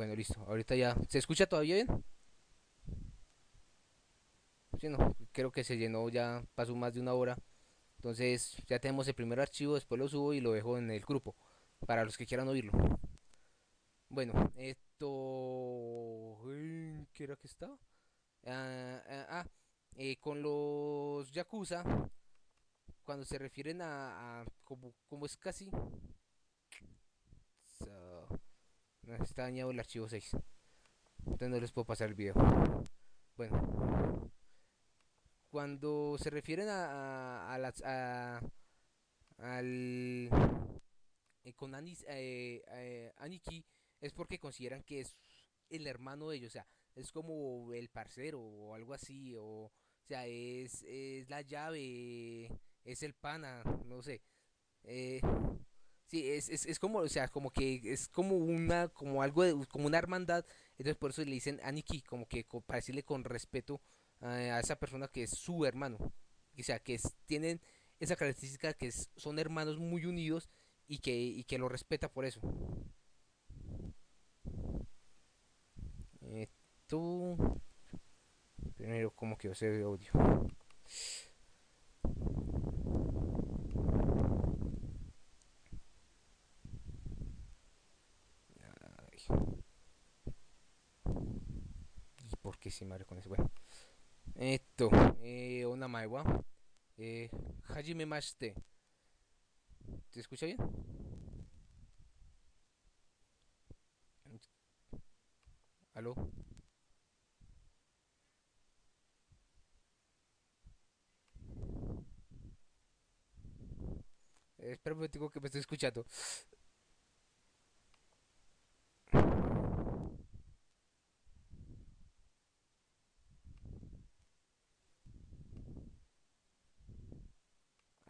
Bueno, listo. Ahorita ya. ¿Se escucha todavía bien? Sí, no. Creo que se llenó ya. Pasó más de una hora. Entonces ya tenemos el primer archivo. Después lo subo y lo dejo en el grupo. Para los que quieran oírlo. Bueno, esto... ¿Qué era que estaba? Ah, ah, ah eh, con los Yakuza, cuando se refieren a, como, como, es casi... está dañado el archivo 6. Entonces no les puedo pasar el video. Bueno. Cuando se refieren a, a, las, a al... Eh, con Anis, eh, eh, Aniki es porque consideran que es el hermano de ellos, o sea, es como el parcero o algo así, o, o sea, es, es la llave, es el pana, no sé. Eh, sí, es, es, es, como, o sea, como que es como una, como algo, de, como una hermandad, entonces por eso le dicen Aniki, como que para decirle con respeto a esa persona que es su hermano, o sea, que tienen esa característica que es, son hermanos muy unidos y que, y que lo respeta por eso. Esto. Primero, como que se ve audio. ¿Y por qué se madre con? Bueno. Esto, eh, una maiwa. Eh, Hajime Mashite. ¿Te escucha bien? ¿Aló? Momento que me estoy escuchando.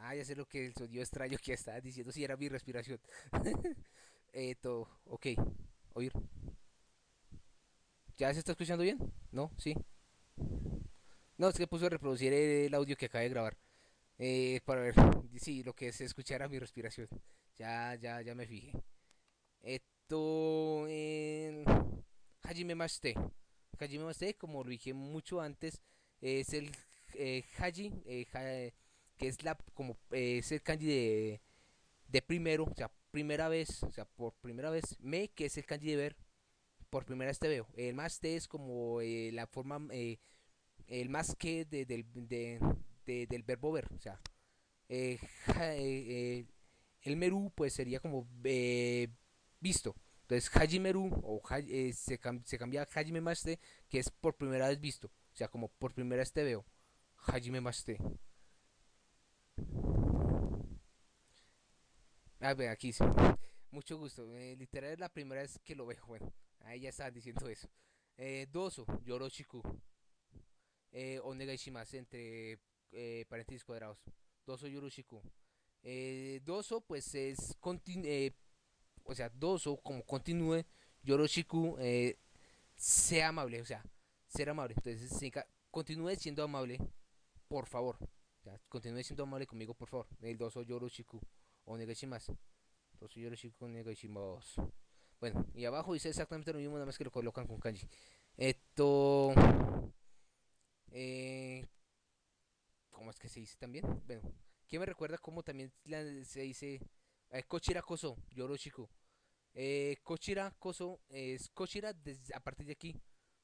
Ah, ya sé lo que el sonido extraño que estaba diciendo, si era mi respiración. Esto, ok, oír. ¿Ya se está escuchando bien? ¿No? ¿Sí? No, es que puso a reproducir el audio que acaba de grabar. Eh, para ver, sí, lo que se escuchara mi respiración. Ya, ya, ya me fijé. Esto... Eh, Hajime Mashite. Hajime Mashite, como lo dije mucho antes, es el eh, Haji, eh, que es la como eh, es el kanji de, de primero, o sea, primera vez, o sea, por primera vez, me, que es el kanji de ver, por primera vez te veo. El más te es como eh, la forma, eh, el más que de, del, de, de, del verbo ver. O sea, eh, eh, el meru pues sería como eh, visto. Entonces Hajimeru o eh, se, cam se, cambia a Hajime Maste, que es por primera vez visto. O sea, como por primera vez te veo. Hajime Maste. A ver, aquí sí. Mucho gusto. literal es la primera vez que lo veo. Bueno. Ahí ya estaban diciendo eso. Eh, doso, Yoroshiku. Eh, Onegaishimasu entre eh, paréntesis cuadrados. Doso Yoroshiku. Eh, doso, pues es. Eh, o sea, doso, como continúe. Yoroshiku, eh, sea amable. O sea, ser amable. Entonces, continúe siendo amable. Por favor. Continúe siendo amable conmigo, por favor. El doso Yoroshiku. Onegaishimasu. Doso Yoroshiku Onegaishimasu. Bueno, y abajo dice exactamente lo mismo, nada más que lo colocan con kanji. Esto... Eh, ¿Cómo es que se dice también? Bueno, ¿quién me recuerda cómo también se dice? Eh, Kochira Koso, Yoroshiku. Eh, Kochira Koso es Kochira desde, a partir de aquí.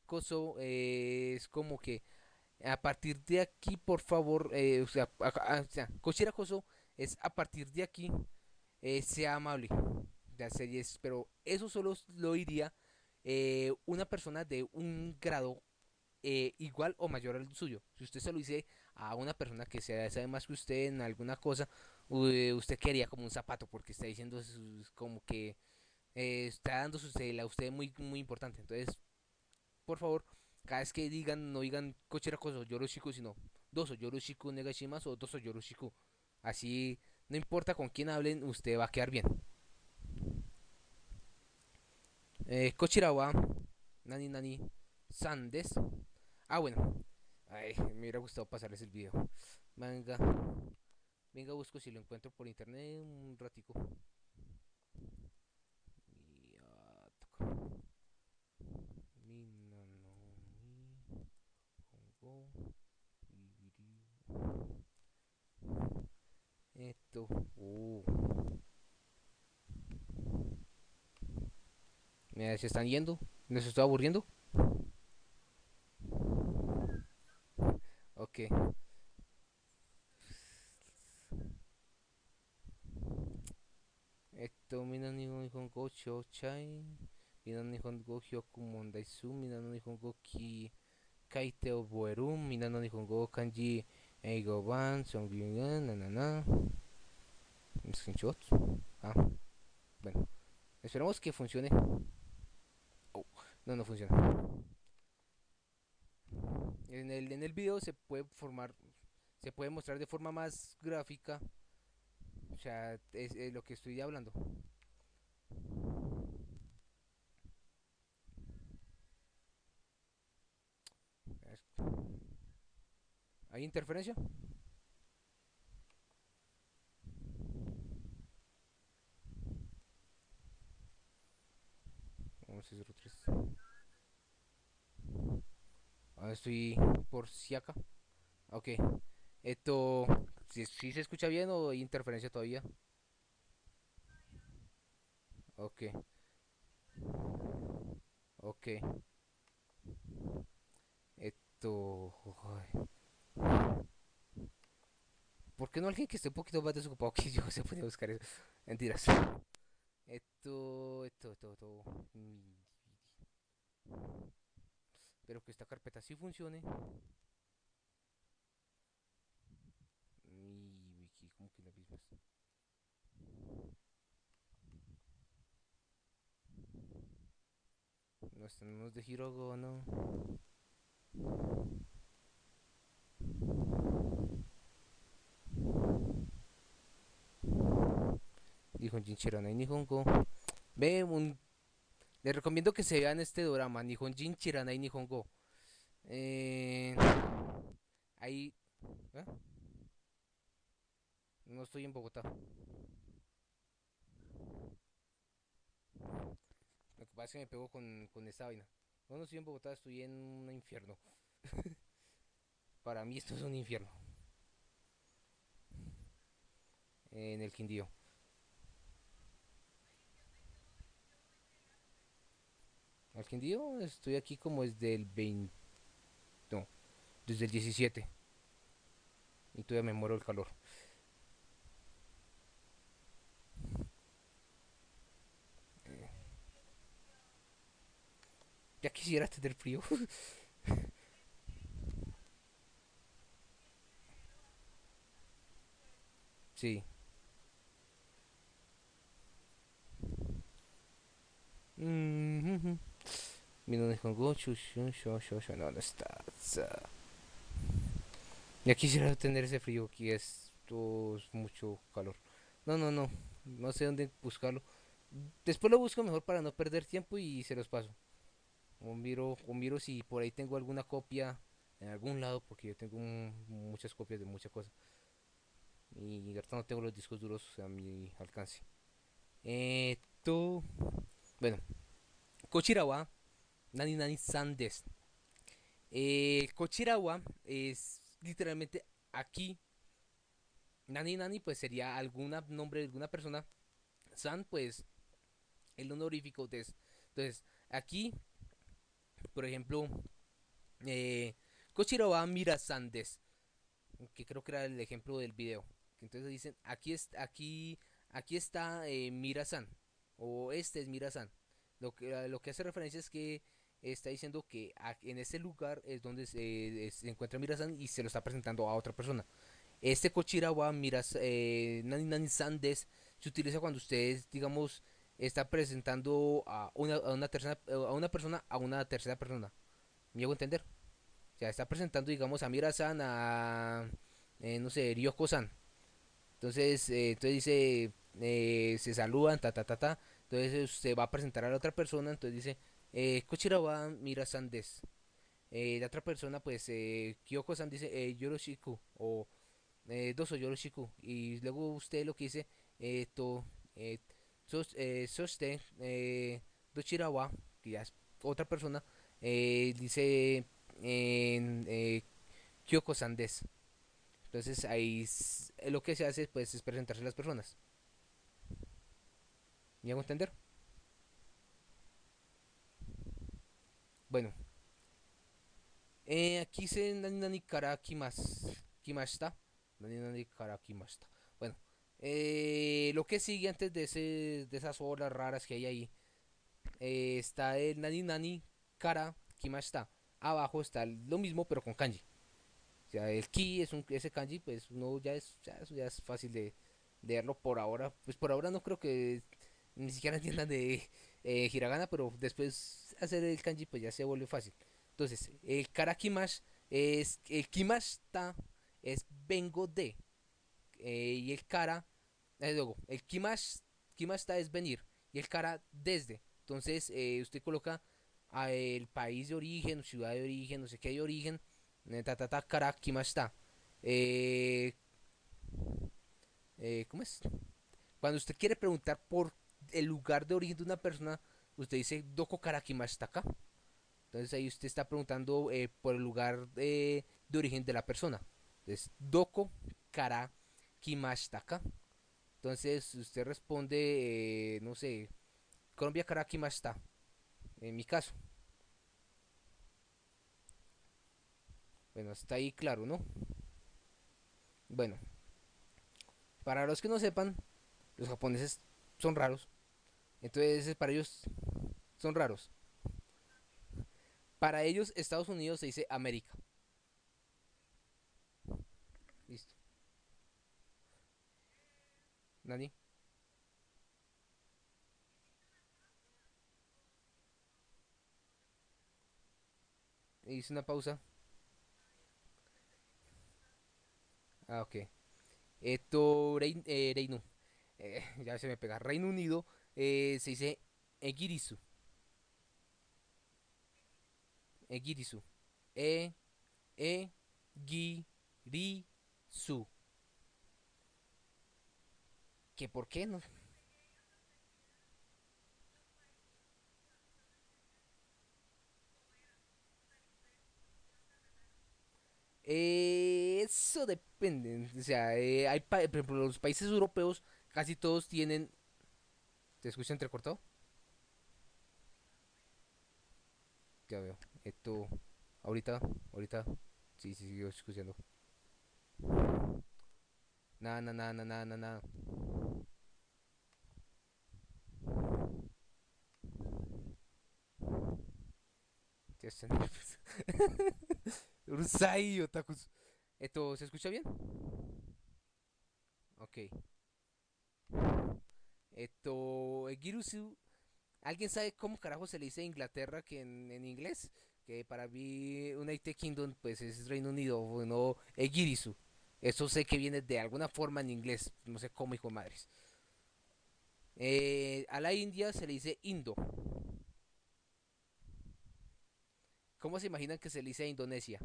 Koso es como que a partir de aquí, por favor, eh, o, sea, a, a, Koso es a partir de aquí, eh, sea amable de series, pero eso solo lo diría eh, una persona de un grado eh, igual o mayor al suyo. Si usted se lo dice a una persona que sabe más que usted en alguna cosa, usted quería como un zapato porque está diciendo como que está dando a usted muy, muy importante. Entonces, por favor, cada vez que digan, no digan cochera cosa yoroshiku, sino doso yoroshiku negashimasu o doso yoroshiku. Así, no importa con quién hablen, usted va a quedar bien. Eh, Kochirawa Nani Nani Sandes. Ah, bueno. Ay, me hubiera gustado pasarles el video. Venga. Venga, busco si lo encuentro por internet un ratico. Uh. Mira, se están yendo. ¿Les estoy aburriendo? Ok. Esto, mina nihongo chai. Mina nihongo hyoku mondaisu. Mina nihongo ki kaite oboeru. Mina nihongo kanji eigo ban. Songyugan, nanana. Screenshot. Ah. Bueno. Esperamos que funcione. Oh, no, no funciona. En el, en el video se puede formar, se puede mostrar de forma más gráfica. O sea, es, es lo que estoy hablando. ¿Hay interferencia? 1103. Ahora estoy por Siaka. Ok. Esto. Si, se escucha bien o hay interferencia todavía. Ok. Ok. Esto. ¿Por qué no alguien que esté un poquito más desocupado que yo se puede buscar eso? Mentiras. Esto, esto, esto, esto. Espero que esta carpeta sí funcione. Mi wiki, como que las mismas. No estamos de Hirogo, no. Dijo Jinchirana y Nihongo. Ve, un... les recomiendo que se vean este drama, Nihon Jinchirana y Nihongo. Eh... Ahí... ¿eh? No estoy en Bogotá. Lo que pasa es que me pego con, con esta vaina. No, no estoy en Bogotá, estoy en un infierno. Para mí esto es un infierno. En el Quindío. Al Quindío estoy aquí como desde el 20... No, desde el 17. Y todavía me muero el calor. Eh, Ya quisiera tener frío. sí. Mhm. Mi no con Gochu, shun, shun, shun, shun, no, no está. sa. Ya quisiera tener ese frío aquí, esto es mucho calor. No, no, no, no sé dónde buscarlo. Después lo busco mejor para no perder tiempo y se los paso. O miro, o miro si por ahí tengo alguna copia en algún lado, porque yo tengo muchas copias de muchas cosas. Y ahorita no tengo los discos duros a mi alcance. Eh, tú, bueno, Kochirawa, Nani Nani San des. Eh, Kochirawa es literalmente aquí. Nani Nani pues sería algún nombre de alguna persona. San pues el honorífico des. Entonces, aquí, por ejemplo, eh, Kochirawa Mira San des. Que creo que era el ejemplo del video. Entonces dicen, aquí, es, aquí, aquí está eh, Mira-san. O este es Mira-san. Lo que, lo que hace referencia es que está diciendo que en ese lugar es donde se, eh, encuentra Mira-san y se lo está presentando a otra persona. Este Kochirawa Miras, eh, Nani Nani San des se utiliza cuando ustedes, digamos, está presentando a una, a una tercera a una persona a una tercera persona. ¿Me hago entender? O sea, está presentando, digamos, a Mira-san, a, eh, no sé, Ryoko-san. Entonces, eh, entonces dice, se saludan, ta, ta, ta, ta. Entonces se va a presentar a la otra persona, entonces dice, eh, Mira-san des. Eh, la otra persona, pues, eh, Kyoko-san dice, eh, Yoroshiku, o eh, Doso Yoroshiku. Y luego usted lo que dice, eh, to, sos, soste, Dochirawa, que ya es otra persona, dice, Kyoko-san des. Entonces ahí lo que se hace pues es presentarse a las personas. ¿Me hago entender? Bueno, eh, aquí se nani kimas, kimashita. Nani nani kara kimashita. Bueno, eh, lo que sigue antes de, ese, de esas olas raras que hay ahí eh, está el nani nani kara kimashita. Abajo está lo mismo pero con kanji. O sea, el ki es un ese kanji, pues uno ya es ya, eso ya es fácil de, de verlo por ahora. Pues por ahora no creo que ni siquiera entiendan de eh, hiragana, pero después hacer el kanji pues ya se vuelve fácil. Entonces, el kara kimash es el kimashita es vengo de eh, y el kara eh, luego el kimash kimashita es venir y el kara desde. Entonces, eh, usted coloca a el país de origen, ciudad de origen, no sé qué de origen, eh, ta ta ta kara kimashita. Eh, eh, ¿Cómo es? Cuando usted quiere preguntar por el lugar de origen de una persona, usted dice Doko kara kimashita ka. Entonces ahí usted está preguntando eh, por el lugar de, origen de la persona. Entonces, Doko kara kimashita ka. Entonces usted responde, eh, no sé, Colombia kara kimashita. En mi caso. Bueno, está ahí claro, ¿no? Bueno, para los que no sepan, los japoneses son raros. Entonces, para ellos son raros. Para ellos, Estados Unidos se dice América. Listo. Nani, hice una pausa. Ah, ok. Esto, Rein, eh, Reino. Eh, ya se me pega. Reino Unido eh, se dice Egirisu. Egirisu. E, E, Gi, Ri, Su. ¿Que por qué no? Eh, eso depende. O sea, eh, hay pa- por los países europeos casi todos tienen. ¿Te escucha entrecortado? Ya veo. Esto. Ahorita, ahorita. Sí, sí, sigo escuchando. Nada, nada, nada, nada, nada. Ya está. Urusai, otakus. ¿Esto se escucha bien? Ok. Esto. Egirusu. ¿Alguien sabe cómo carajo se le dice Inglaterra que en, en inglés? Que para mí United Kingdom pues es Reino Unido, bueno, Egirisu. Eso sé que viene de alguna forma en inglés, no sé cómo, hijo de madres. Eh, a la India se le dice Indo. ¿Cómo se imaginan que se le dice a Indonesia?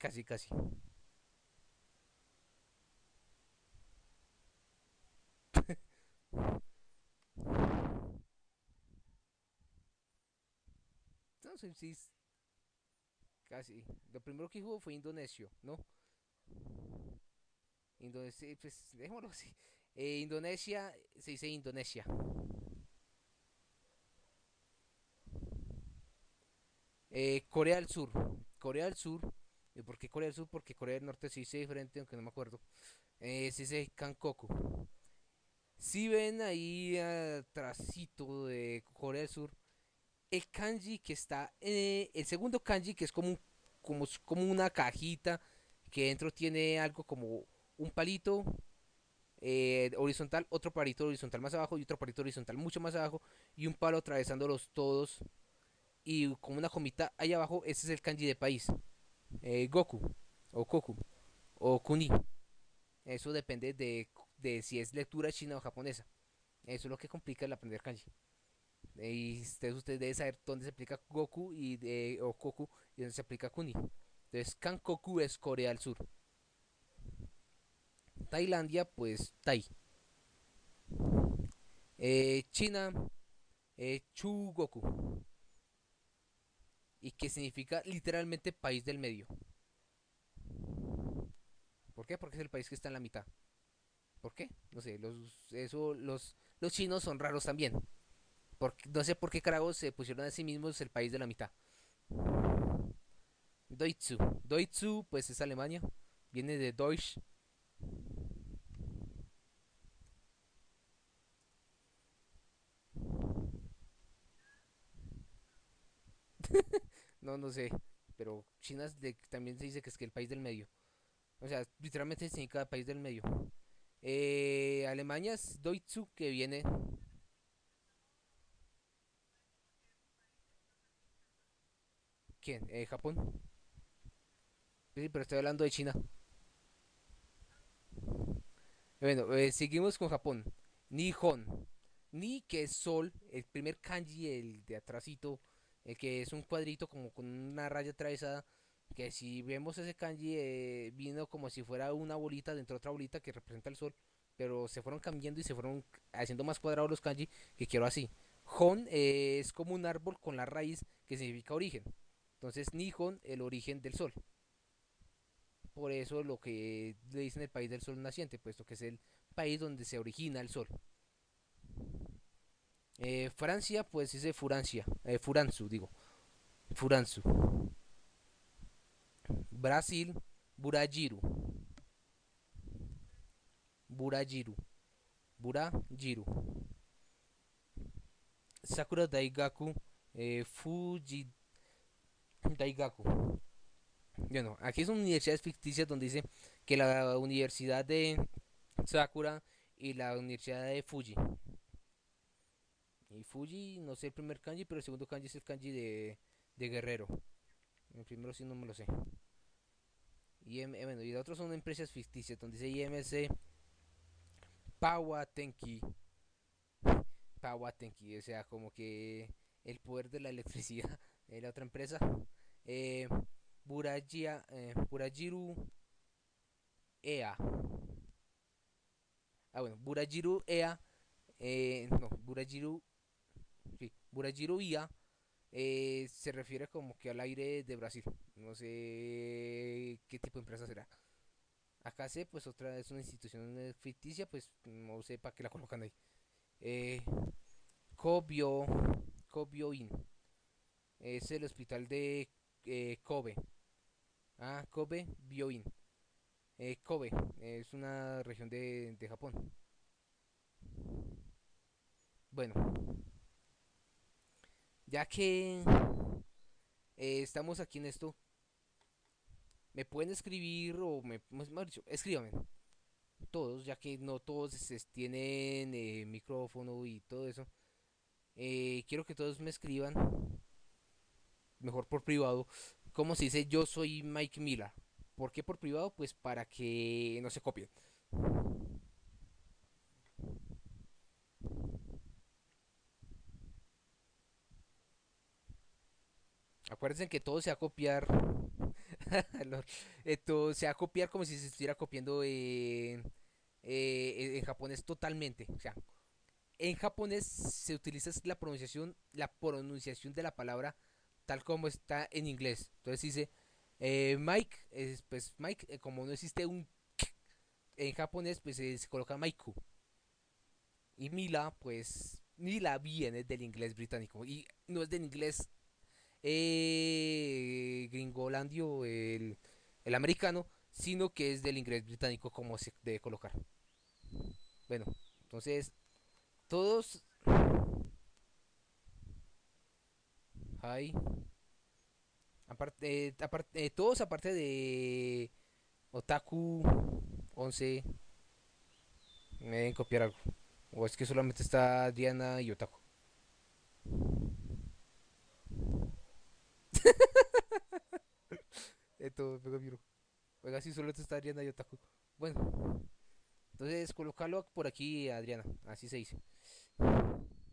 Casi, casi. No sé si es casi. Lo primero que dijo fue indonesio, ¿no? Indonesia, pues dejémoslo así. Eh, Indonesia se dice Indonesia. Eh, Corea del Sur. Corea del Sur. ¿Y por qué Corea del Sur? Porque Corea del Norte se dice diferente, aunque no me acuerdo. Eh, se dice Kankoku. Si ven ahí atrásito de Corea del Sur, el kanji que está, eh, el segundo kanji que es como, como, como una cajita que dentro tiene algo como un palito eh, horizontal, otro palito horizontal más abajo y otro palito horizontal mucho más abajo y un palo atravesándolos todos y como una comita ahí abajo, ese es el kanji de país. Eh, Goku o Koku o Kuni. Eso depende de, de si es lectura china o japonesa. Eso es lo que complica el aprender kanji. Eh, Y usted, usted debe saber dónde se aplica Goku y de, o Koku y dónde se aplica Kuni. Entonces, Kankoku es Corea del Sur. Tailandia, pues Tai. Eh, China eh, Chugoku. Y que significa literalmente país del medio. ¿Por qué? Porque es el país que está en la mitad. ¿Por qué? No sé, los, eso, los, los chinos son raros también. No sé por qué carajos se pusieron a sí mismos el país de la mitad. Deutsche. Deutsche, pues es Alemania. Viene de Deutsch. no, no sé. Pero China de, también se dice que es que el país del medio. O sea, literalmente significa país del medio. Eh, Alemania es Deutsche, que viene. ¿Quién? Eh, Japón. Sí, pero estoy hablando de China. Bueno, eh, seguimos con Japón. Nihon. Ni que es sol, el primer kanji, el de atrásito, el que es un cuadrito como con una raya atravesada. Que si vemos ese kanji, eh, vino como si fuera una bolita dentro de otra bolita que representa el sol. Pero se fueron cambiando y se fueron haciendo más cuadrados los kanji que quiero así. Hon eh, es como un árbol con la raíz que significa origen. Entonces Nihon, el origen del sol. Por eso lo que le dicen el país del sol naciente, puesto que es el país donde se origina el sol. Eh, Francia, pues dice Furancia, eh, Furanzu, digo. Furanzu. Brasil, Burajiru. Burajiru. Burajiru. Sakura Daigaku, eh, Fuji Daigaku. Bueno, aquí son universidades ficticias donde dice que la Universidad de Sakura y la Universidad de Fuji. Y Fuji, no sé el primer kanji, pero el segundo kanji es el kanji de, de guerrero. El primero sí no me lo sé. Y, bueno, y otros son empresas ficticias donde dice IMC Pawatenki. Pawatenki, o sea, como que el poder de la electricidad de la otra empresa. Eh, Burajia, eh, Burajiru Ea. Ah, bueno, Burajiru Ea. Eh, no, Burajiru. Sí, Burajiru Ia. Eh, se refiere como que al aire de Brasil. No sé qué tipo de empresa será. Acá sé, pues otra es una institución ficticia, pues no sé para qué la colocan ahí. Eh, Kobio, Kobioin. Es el hospital de eh, Kobe. Ah, Kobe Bioin. Eh, Kobe es una región de, de Japón. Bueno, ya que eh, estamos aquí en esto, me pueden escribir o me, mejor dicho, escríbanme. Todos, ya que no todos tienen eh, micrófono y todo eso. Eh, quiero que todos me escriban, mejor por privado, como se dice yo soy Mike Miller. ¿Por qué por privado? Pues para que no se copien. Acuérdense que todo se va a copiar. Eh, todo se va a copiar como si se estuviera copiando en, eh, en japonés totalmente. O sea, en japonés se utiliza la pronunciación, la pronunciación de la palabra tal como está en inglés. Entonces dice eh, Mike, es, pues Mike, como no existe un en japonés, pues se coloca Maiku. Y Mila, pues Mila viene del inglés británico y no es del inglés eh, gringolandio, el, el americano, sino que es del inglés británico como se debe colocar. Bueno, entonces todos... Hay... Aparte, aparte, eh, todos aparte de Otaku 11 me deben copiar algo. O es que solamente está Diana y Otaku. Esto, pega Oiga, si solo está Adriana y Otaku. Bueno, entonces colocarlo por aquí, Adriana. Así se dice.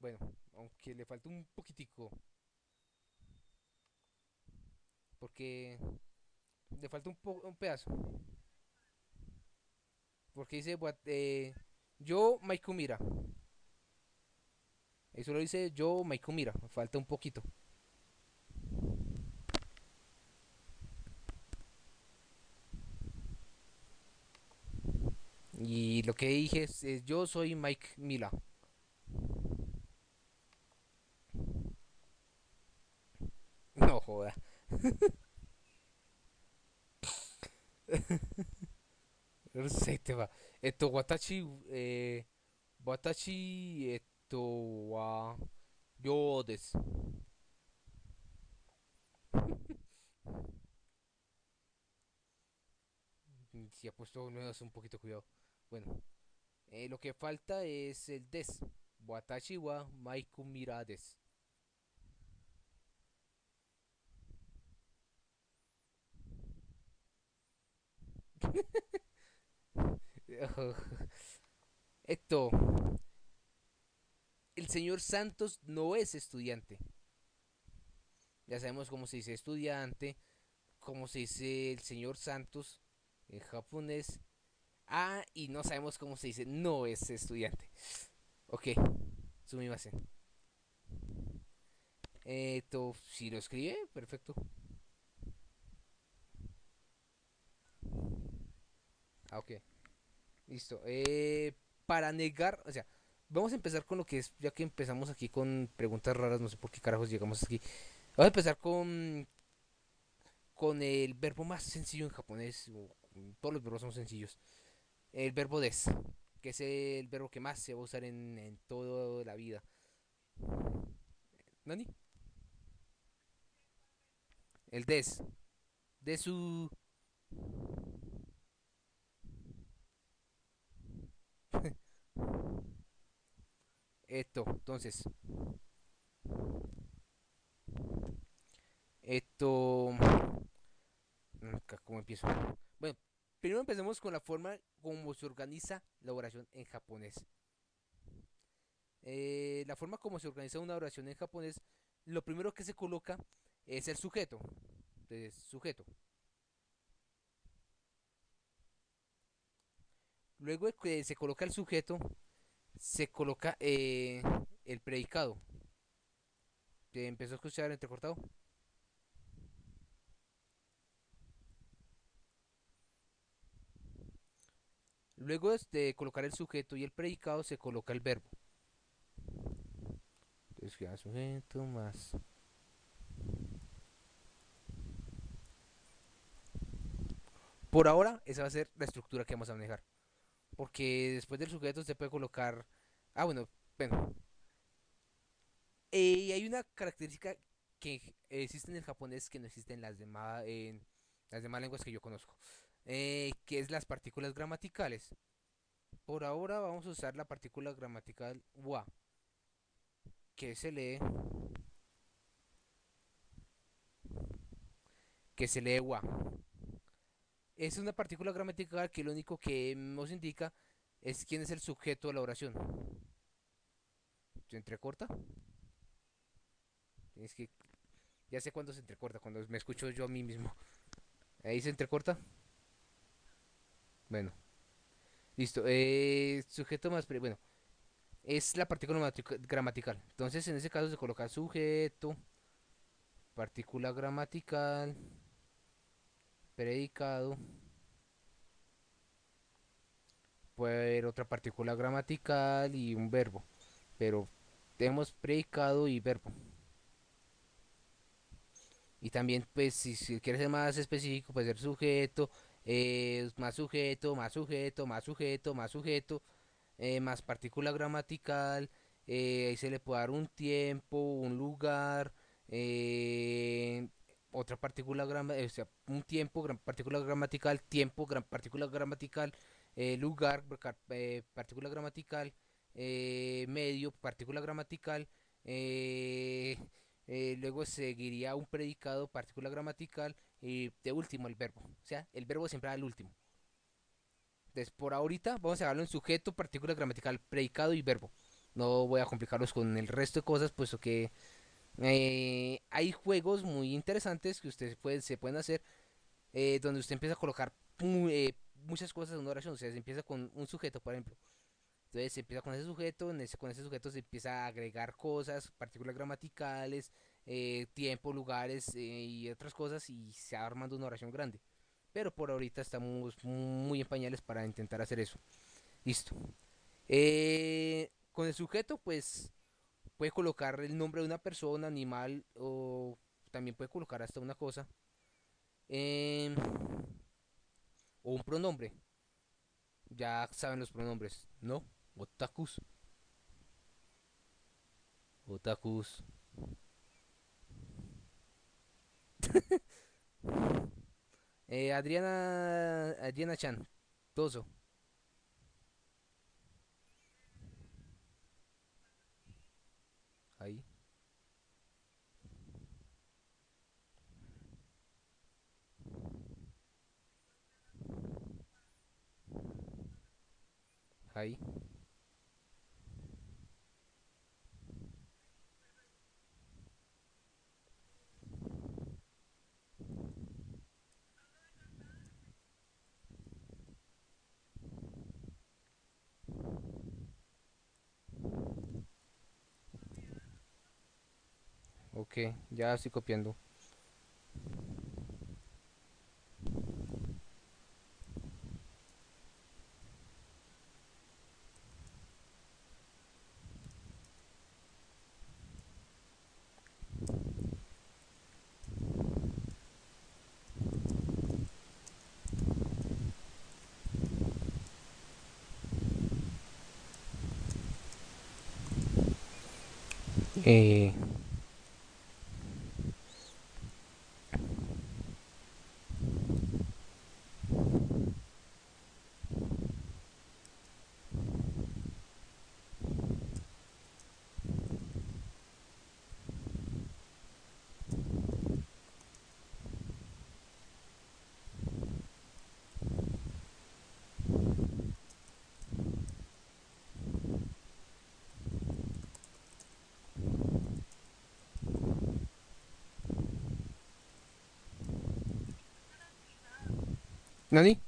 bueno, aunque le falta un poquitico. Porque le falta un, po un pedazo. Porque dice eh, yo Maikumira. Eso lo dice yo Maikumira. Falta un poquito. Y lo que dije es, yo soy Mike Mila. No joda. Se te va. Esto watachi eh watachi esto wa yo des. Si ha puesto nuevas un poquito cuidado. Bueno, eh, lo que falta es el des. Watashi wa Maiku Mirades. Esto. El señor Santos no es estudiante. Ya sabemos cómo se dice estudiante, cómo se dice el señor Santos en japonés. Ah, y no sabemos cómo se dice no es estudiante. Ok, sumimasen. Esto, si lo escribe, perfecto. Ah, ok. Listo. Eh, para negar, o sea, vamos a empezar con lo que es, ya que empezamos aquí con preguntas raras, no sé por qué carajos llegamos aquí. Vamos a empezar con con el verbo más sencillo en japonés. Todos los verbos son sencillos. El verbo des, que es el verbo que más se va a usar en, en toda la vida. ¿Nani? El des. De su Esto, entonces. Esto. Mm, ¿Cómo empiezo? Bueno, primero empecemos con la forma como se organiza la oración en japonés. Eh, la forma como se organiza una oración en japonés, lo primero que se coloca es el sujeto. Entonces, sujeto. Luego que se coloca el sujeto, se coloca eh, el predicado. ¿Te empezó a escuchar entrecortado? Luego de colocar el sujeto y el predicado, se coloca el verbo. Entonces queda sujeto más. Por ahora, esa va a ser la estructura que vamos a manejar. Porque después del sujeto se puede colocar... Ah, bueno, bueno. Y hay una característica que existe en el japonés que no existe en las demás, en las demás lenguas que yo conozco. Eh, que es las partículas gramaticales. Por ahora vamos a usar la partícula gramatical wa, que se lee que se lee wa es una partícula gramatical que lo único que nos indica es quién es el sujeto de la oración. ¿Se entrecorta? Es que ya sé cuándo se entrecorta, cuando me escucho yo a mí mismo. Ahí se entrecorta. Bueno. Listo. Eh, sujeto más... Bueno. Es la partícula gramatical. Entonces en ese caso se coloca sujeto. Partícula gramatical predicado puede haber otra partícula gramatical y un verbo pero tenemos predicado y verbo. Y también pues si, si quieres ser más específico puede ser sujeto eh, más sujeto más sujeto más sujeto más sujeto eh, más partícula gramatical eh, ahí se le puede dar un tiempo un lugar eh, otra partícula gramatical, o sea, un tiempo, gran partícula gramatical, tiempo, gran partícula gramatical, eh, lugar, eh, partícula gramatical, eh, medio, partícula gramatical, luego seguiría un predicado, partícula gramatical, y de último el verbo. O sea, el verbo siempre va al último. Entonces, por ahorita vamos a hablar en sujeto, partícula gramatical, predicado y verbo. No voy a complicarlos con el resto de cosas, puesto que Eh, hay juegos muy interesantes que ustedes pueden, se pueden hacer eh, donde usted empieza a colocar eh, muchas cosas en una oración. O sea, se empieza con un sujeto, por ejemplo. Entonces se empieza con ese sujeto, en ese, con ese sujeto se empieza a agregar cosas, partículas gramaticales, tiempo, lugares y otras cosas y se va armando una oración grande. Pero por ahorita estamos muy en pañales para intentar hacer eso. Listo. Con el sujeto, pues puede colocar el nombre de una persona, animal o también puede colocar hasta una cosa. Em, o un pronombre. Ya saben los pronombres, ¿no? Otakus. Otakus. Eh, Adriana. Adriana Chan. Toso. Ahí. Ahí. Ok, ya estoy copiando. Eh, ¿Nani?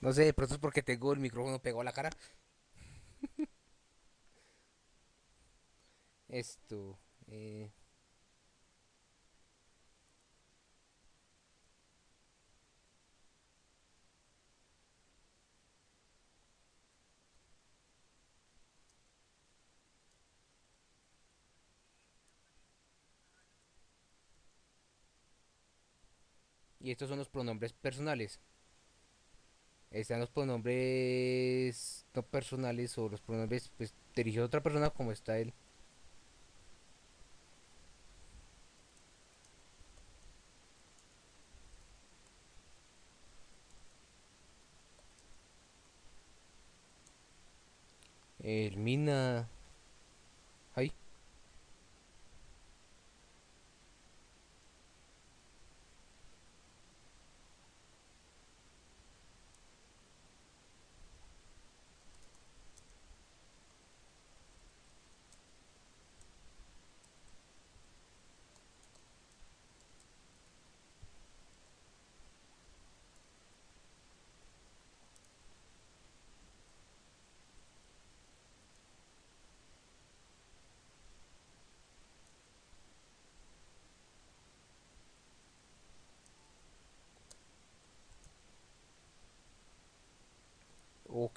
No sé, de pronto es porque tengo el micrófono pegado a la cara. Esto. Eh, estos son los pronombres personales. Están los pronombres no personales o los pronombres pues, dirigidos a otra persona como está el, el mina. Ahí.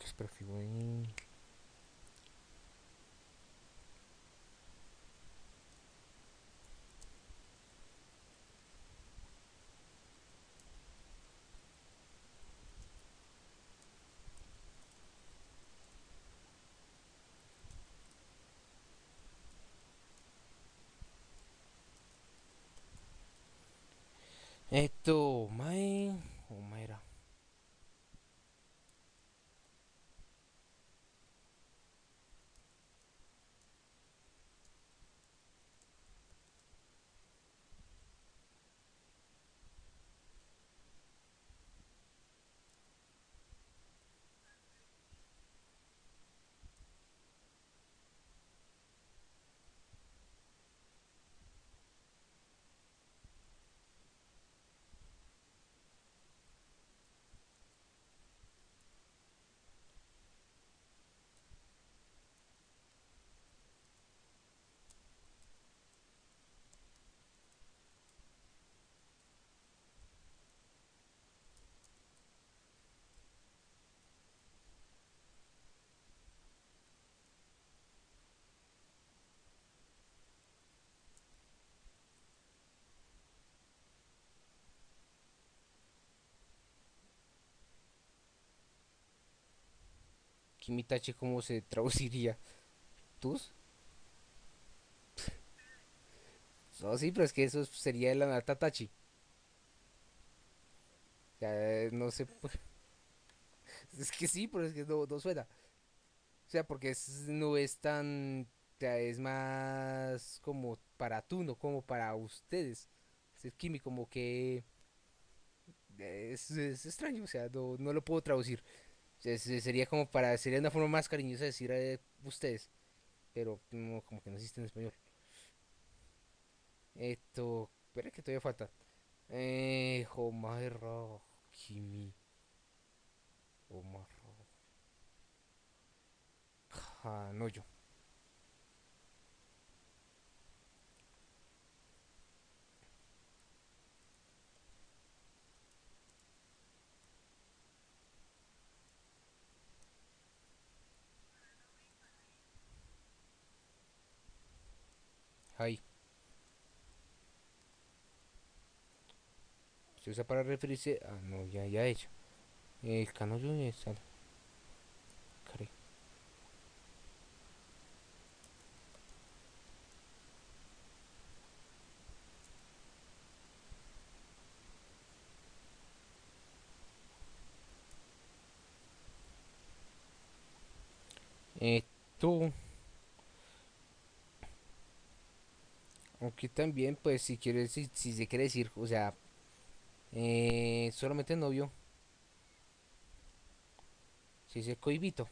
Oh, qué expresivo ahí. Esto, Mae. O Kimitachi, ¿cómo se traduciría? ¿Tus? No, sí, pero es que eso sería la Natatachi. O sea, no sé. Es que sí, pero es que no, no suena. O sea, porque no es tan. Es más como para tú, no como para ustedes. Es Kimi, como que. Es, es extraño, o sea, no, no lo puedo traducir. Sería como para. Sería una forma más cariñosa de decir eh, ustedes. Pero no, como que no existe en español. Esto. Espera que todavía falta. Eh. Homaera. Kimi. Homaera. Kanoyo. Ahí. Se usa para referirse a. No, ya, ya he hecho. El Kanoyo es. Kare. Esto. Aunque también, pues, si quieres, si, se quiere decir, o sea, eh, solamente novio, si dice coibito.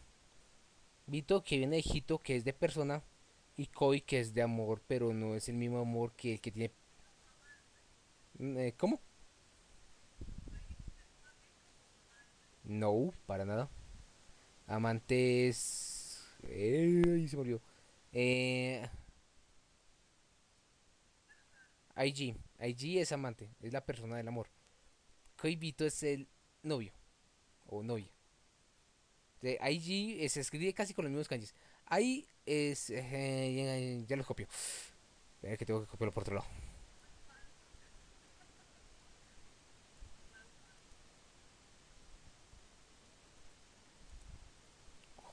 Vito que viene de hito, que es de persona, y koi, que es de amor, pero no es el mismo amor que el que tiene. Mm, eh, ¿Cómo? No, para nada. Amante es. Eh, se murió. Eh, IG. IG es amante, es la persona del amor. Coibito es el novio o novia. De IG se escribe casi con los mismos kanjis. Ahí es. eh, ya, ya lo copio. Espera que tengo que copiarlo por otro lado.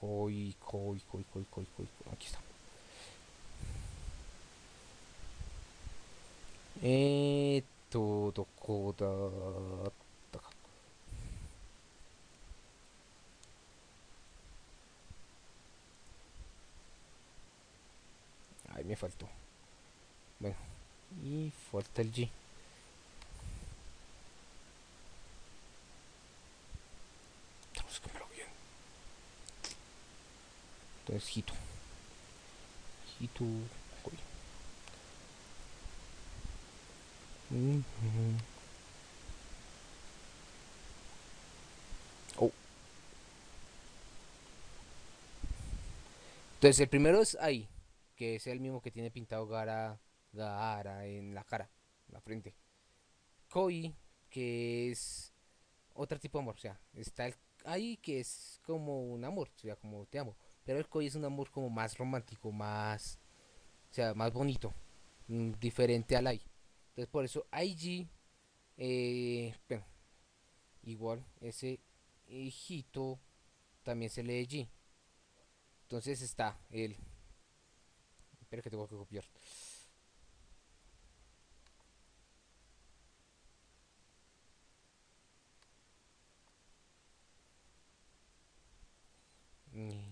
Koi, koi, koi, koi, koi, koi. Aquí está. Eh, todo koda. Ay, me faltó. Bueno, y falta el G. Búscamelo bien. Entonces, Hito. Hito. Oh. Entonces, el primero es ahí, que es el mismo que tiene pintado Gara, Gaara en la cara, en la frente. Koi, que es otro tipo de amor, o sea, está el ahí que es como un amor, o sea, como te amo. Pero el Koi es un amor como más romántico, más, o sea, más bonito, mm, diferente al Ai. Entonces, por eso IG, eh, igual, ese hijito también se lee G. Entonces está el, espera que tengo que copiar. Mm,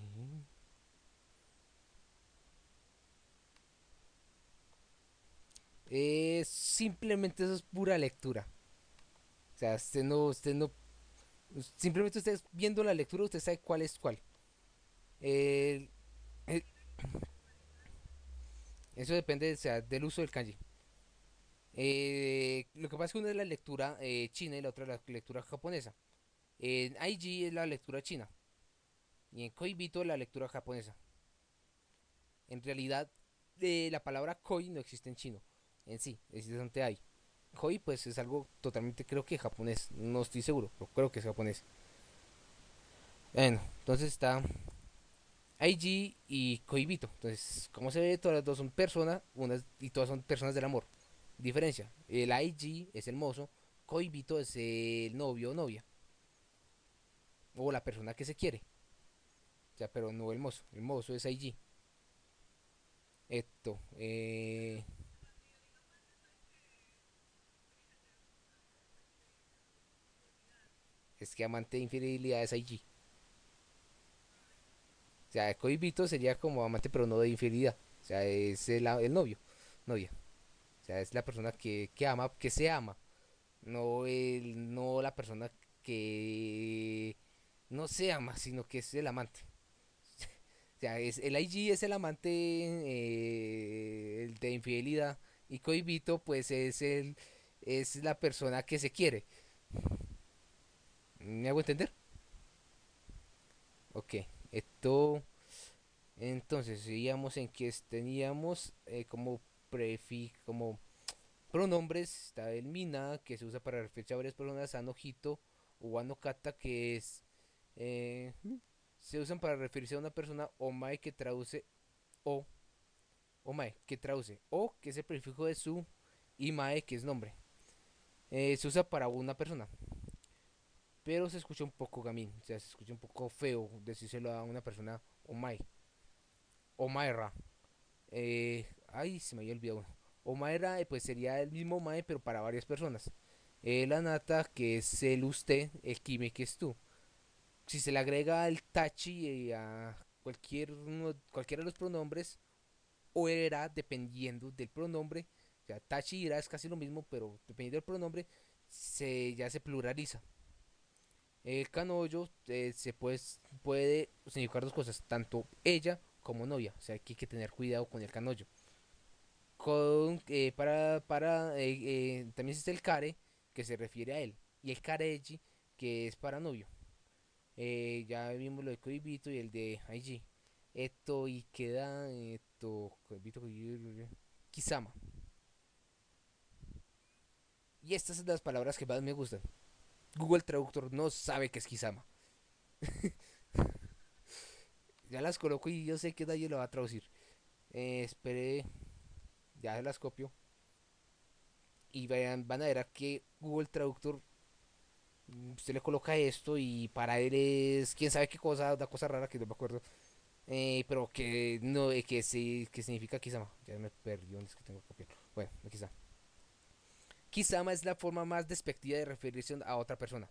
Eh, simplemente eso es pura lectura. O sea, usted no, usted no, simplemente usted viendo la lectura, usted sabe cuál es cuál. Eso depende, o sea, del uso del kanji. Eh, lo que pasa es que una es la lectura eh, china y la otra es la lectura japonesa. En IG es la lectura china y en Koibito la lectura japonesa. En realidad, la palabra koi no existe en chino en sí, existe ante ai. Koi pues es algo totalmente creo que japonés, no estoy seguro, pero creo que es japonés. Bueno, entonces está IG y Koibito. Entonces, como se ve, todas las dos son personas, unas y todas son personas del amor. Diferencia, el IG es el mozo, Koibito es el novio o novia, o la persona que se quiere. Ya, pero no el mozo. El mozo es IG. Esto. Eh... Es que amante de infidelidad es IG. O sea, cohibito sería como amante, pero no de infidelidad. O sea, es el, novio, novia. O sea, es la persona que, que ama, que se ama. No, el, no la persona que no se ama, sino que es el amante. o sea, es, el IG es el amante eh, el de infidelidad. Y cohibito, pues es el es la persona que se quiere. ¿Me hago entender? Ok, esto. Entonces, seguíamos en que teníamos eh, como prefi, como pronombres. Está el mina, que se usa para referirse a varias personas. Anojito o anokata, que es. Eh, se usan para referirse a una persona. Omae, que traduce o. Omae, que traduce o, que es el prefijo de su. Y mae, que es nombre. Eh, se usa para una persona pero se escucha un poco gamín, o sea, se escucha un poco feo decírselo a una persona Omai. Omaira. Eh, ay, se me había olvidado. Omaira, eh, pues sería el mismo Mae, pero para varias personas. El anata, que es el usted, el kime, que es tú. Si se le agrega el tachi eh, a cualquier cualquiera de los pronombres, o era, dependiendo del pronombre, o sea, tachi y es casi lo mismo, pero dependiendo del pronombre, se, ya se pluraliza. El canollo eh, se puede, puede significar dos cosas, tanto ella como novia. O sea, que hay que tener cuidado con el canollo. Con, eh, para, para, eh, también existe el care, que se refiere a él. Y el kareji, que es para novio. ya vimos lo de Koibito y el de IG. Esto y queda esto Kisama. Y estas son las palabras que más me gustan. Google Traductor no sabe que es Kisama. ya las coloco y yo sé que nadie lo va a traducir. Eh, espere. Ya las copio. Y van a ver que Google Traductor. Mm, usted le coloca esto y para él es. Quién sabe qué cosa, una cosa rara que no me acuerdo. Eh, pero que no, eh, que, sí, que significa Kisama. Ya me perdí es que tengo que copiar. Bueno, aquí está. Kisama es la forma más despectiva de referirse a otra persona.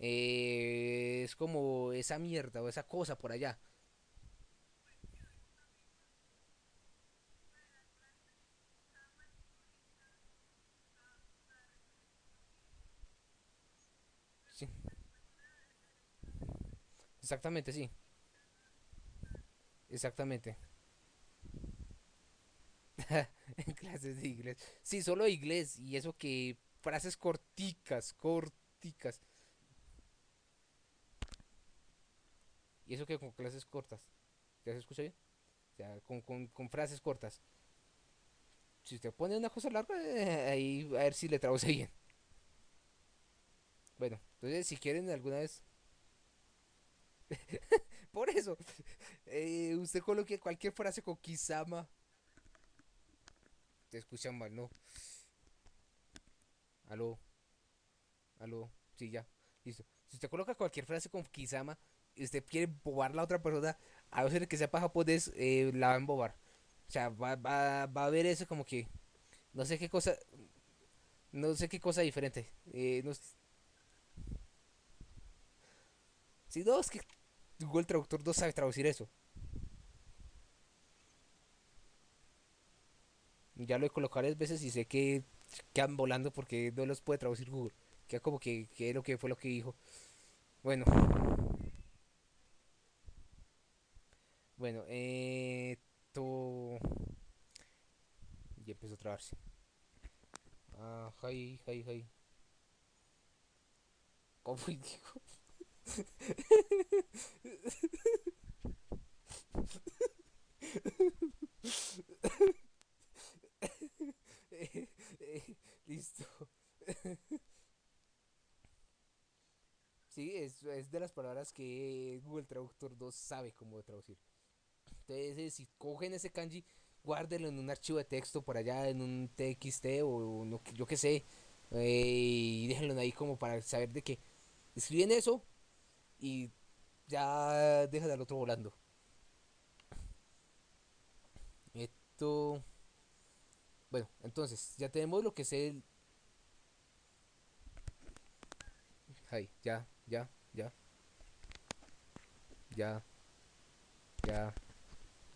Eh, es como esa mierda o esa cosa por allá. Sí. Exactamente, sí. Exactamente. en clases de inglés. Sí, solo inglés. Y eso que frases corticas, corticas. Y eso que con clases cortas. ¿Ya se escucha bien? O sea, con, frases cortas. Si usted pone una cosa larga, eh, ahí a ver si le traduce bien. Bueno, entonces si quieren alguna vez... Por eso, eh, usted coloque cualquier frase con Kisama te escuchan mal, ¿no? Aló. Aló. Sí, ya. Listo. Si usted coloca cualquier frase con Kisama y usted quiere bobar a la otra persona, a veces que sepa japonés, eh, la va a embobar. O sea, va, va, va a ver eso como que. No sé qué cosa. No sé qué cosa diferente. Eh, no, si no, es que Google Traductor no sabe traducir eso. Ya lo he colocado varias veces y sé que quedan volando porque no los puede traducir Google. Queda como que, que lo que fue lo que dijo. Bueno. Bueno, eh. Y empezó a trabarse. Ah, hi, hi, hi. ¿Cómo dijo? Listo. sí, es, es, de las palabras que Google Traductor 2 sabe cómo traducir. Entonces, si cogen ese kanji, guárdenlo en un archivo de texto por allá, en un TXT o no, yo que sé, eh, y déjenlo ahí como para saber de que escriben eso y ya deja al otro volando. Esto... Bueno, entonces, ya tenemos lo que es el... Ahí, ya, ya, ya. Ya. Ya.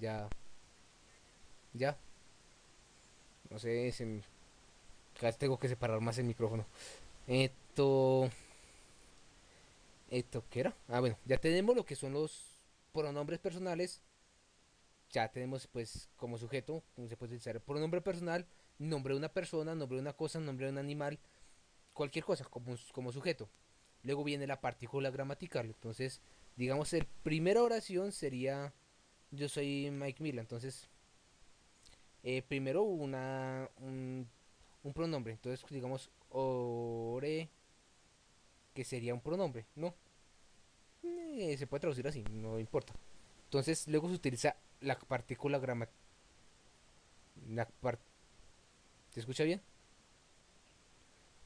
Ya. Ya. No sé, si tengo que separar más el micrófono. Esto... ¿Esto qué era? Ah, bueno, ya tenemos lo que son los pronombres personales. Ya tenemos, pues, como sujeto, se puede utilizar pronombre personal, nombre de una persona, nombre de una cosa, nombre de un animal, cualquier cosa como, como sujeto. Luego viene la partícula gramatical. Entonces, digamos, el primera oración sería yo soy Mike Miller. Entonces, eh, primero una un, pronombre. Entonces, digamos, ore, que sería un pronombre, ¿no? Eh, se puede traducir así, no importa. Entonces, luego se utiliza la partícula gramatical. ¿Se escucha bien?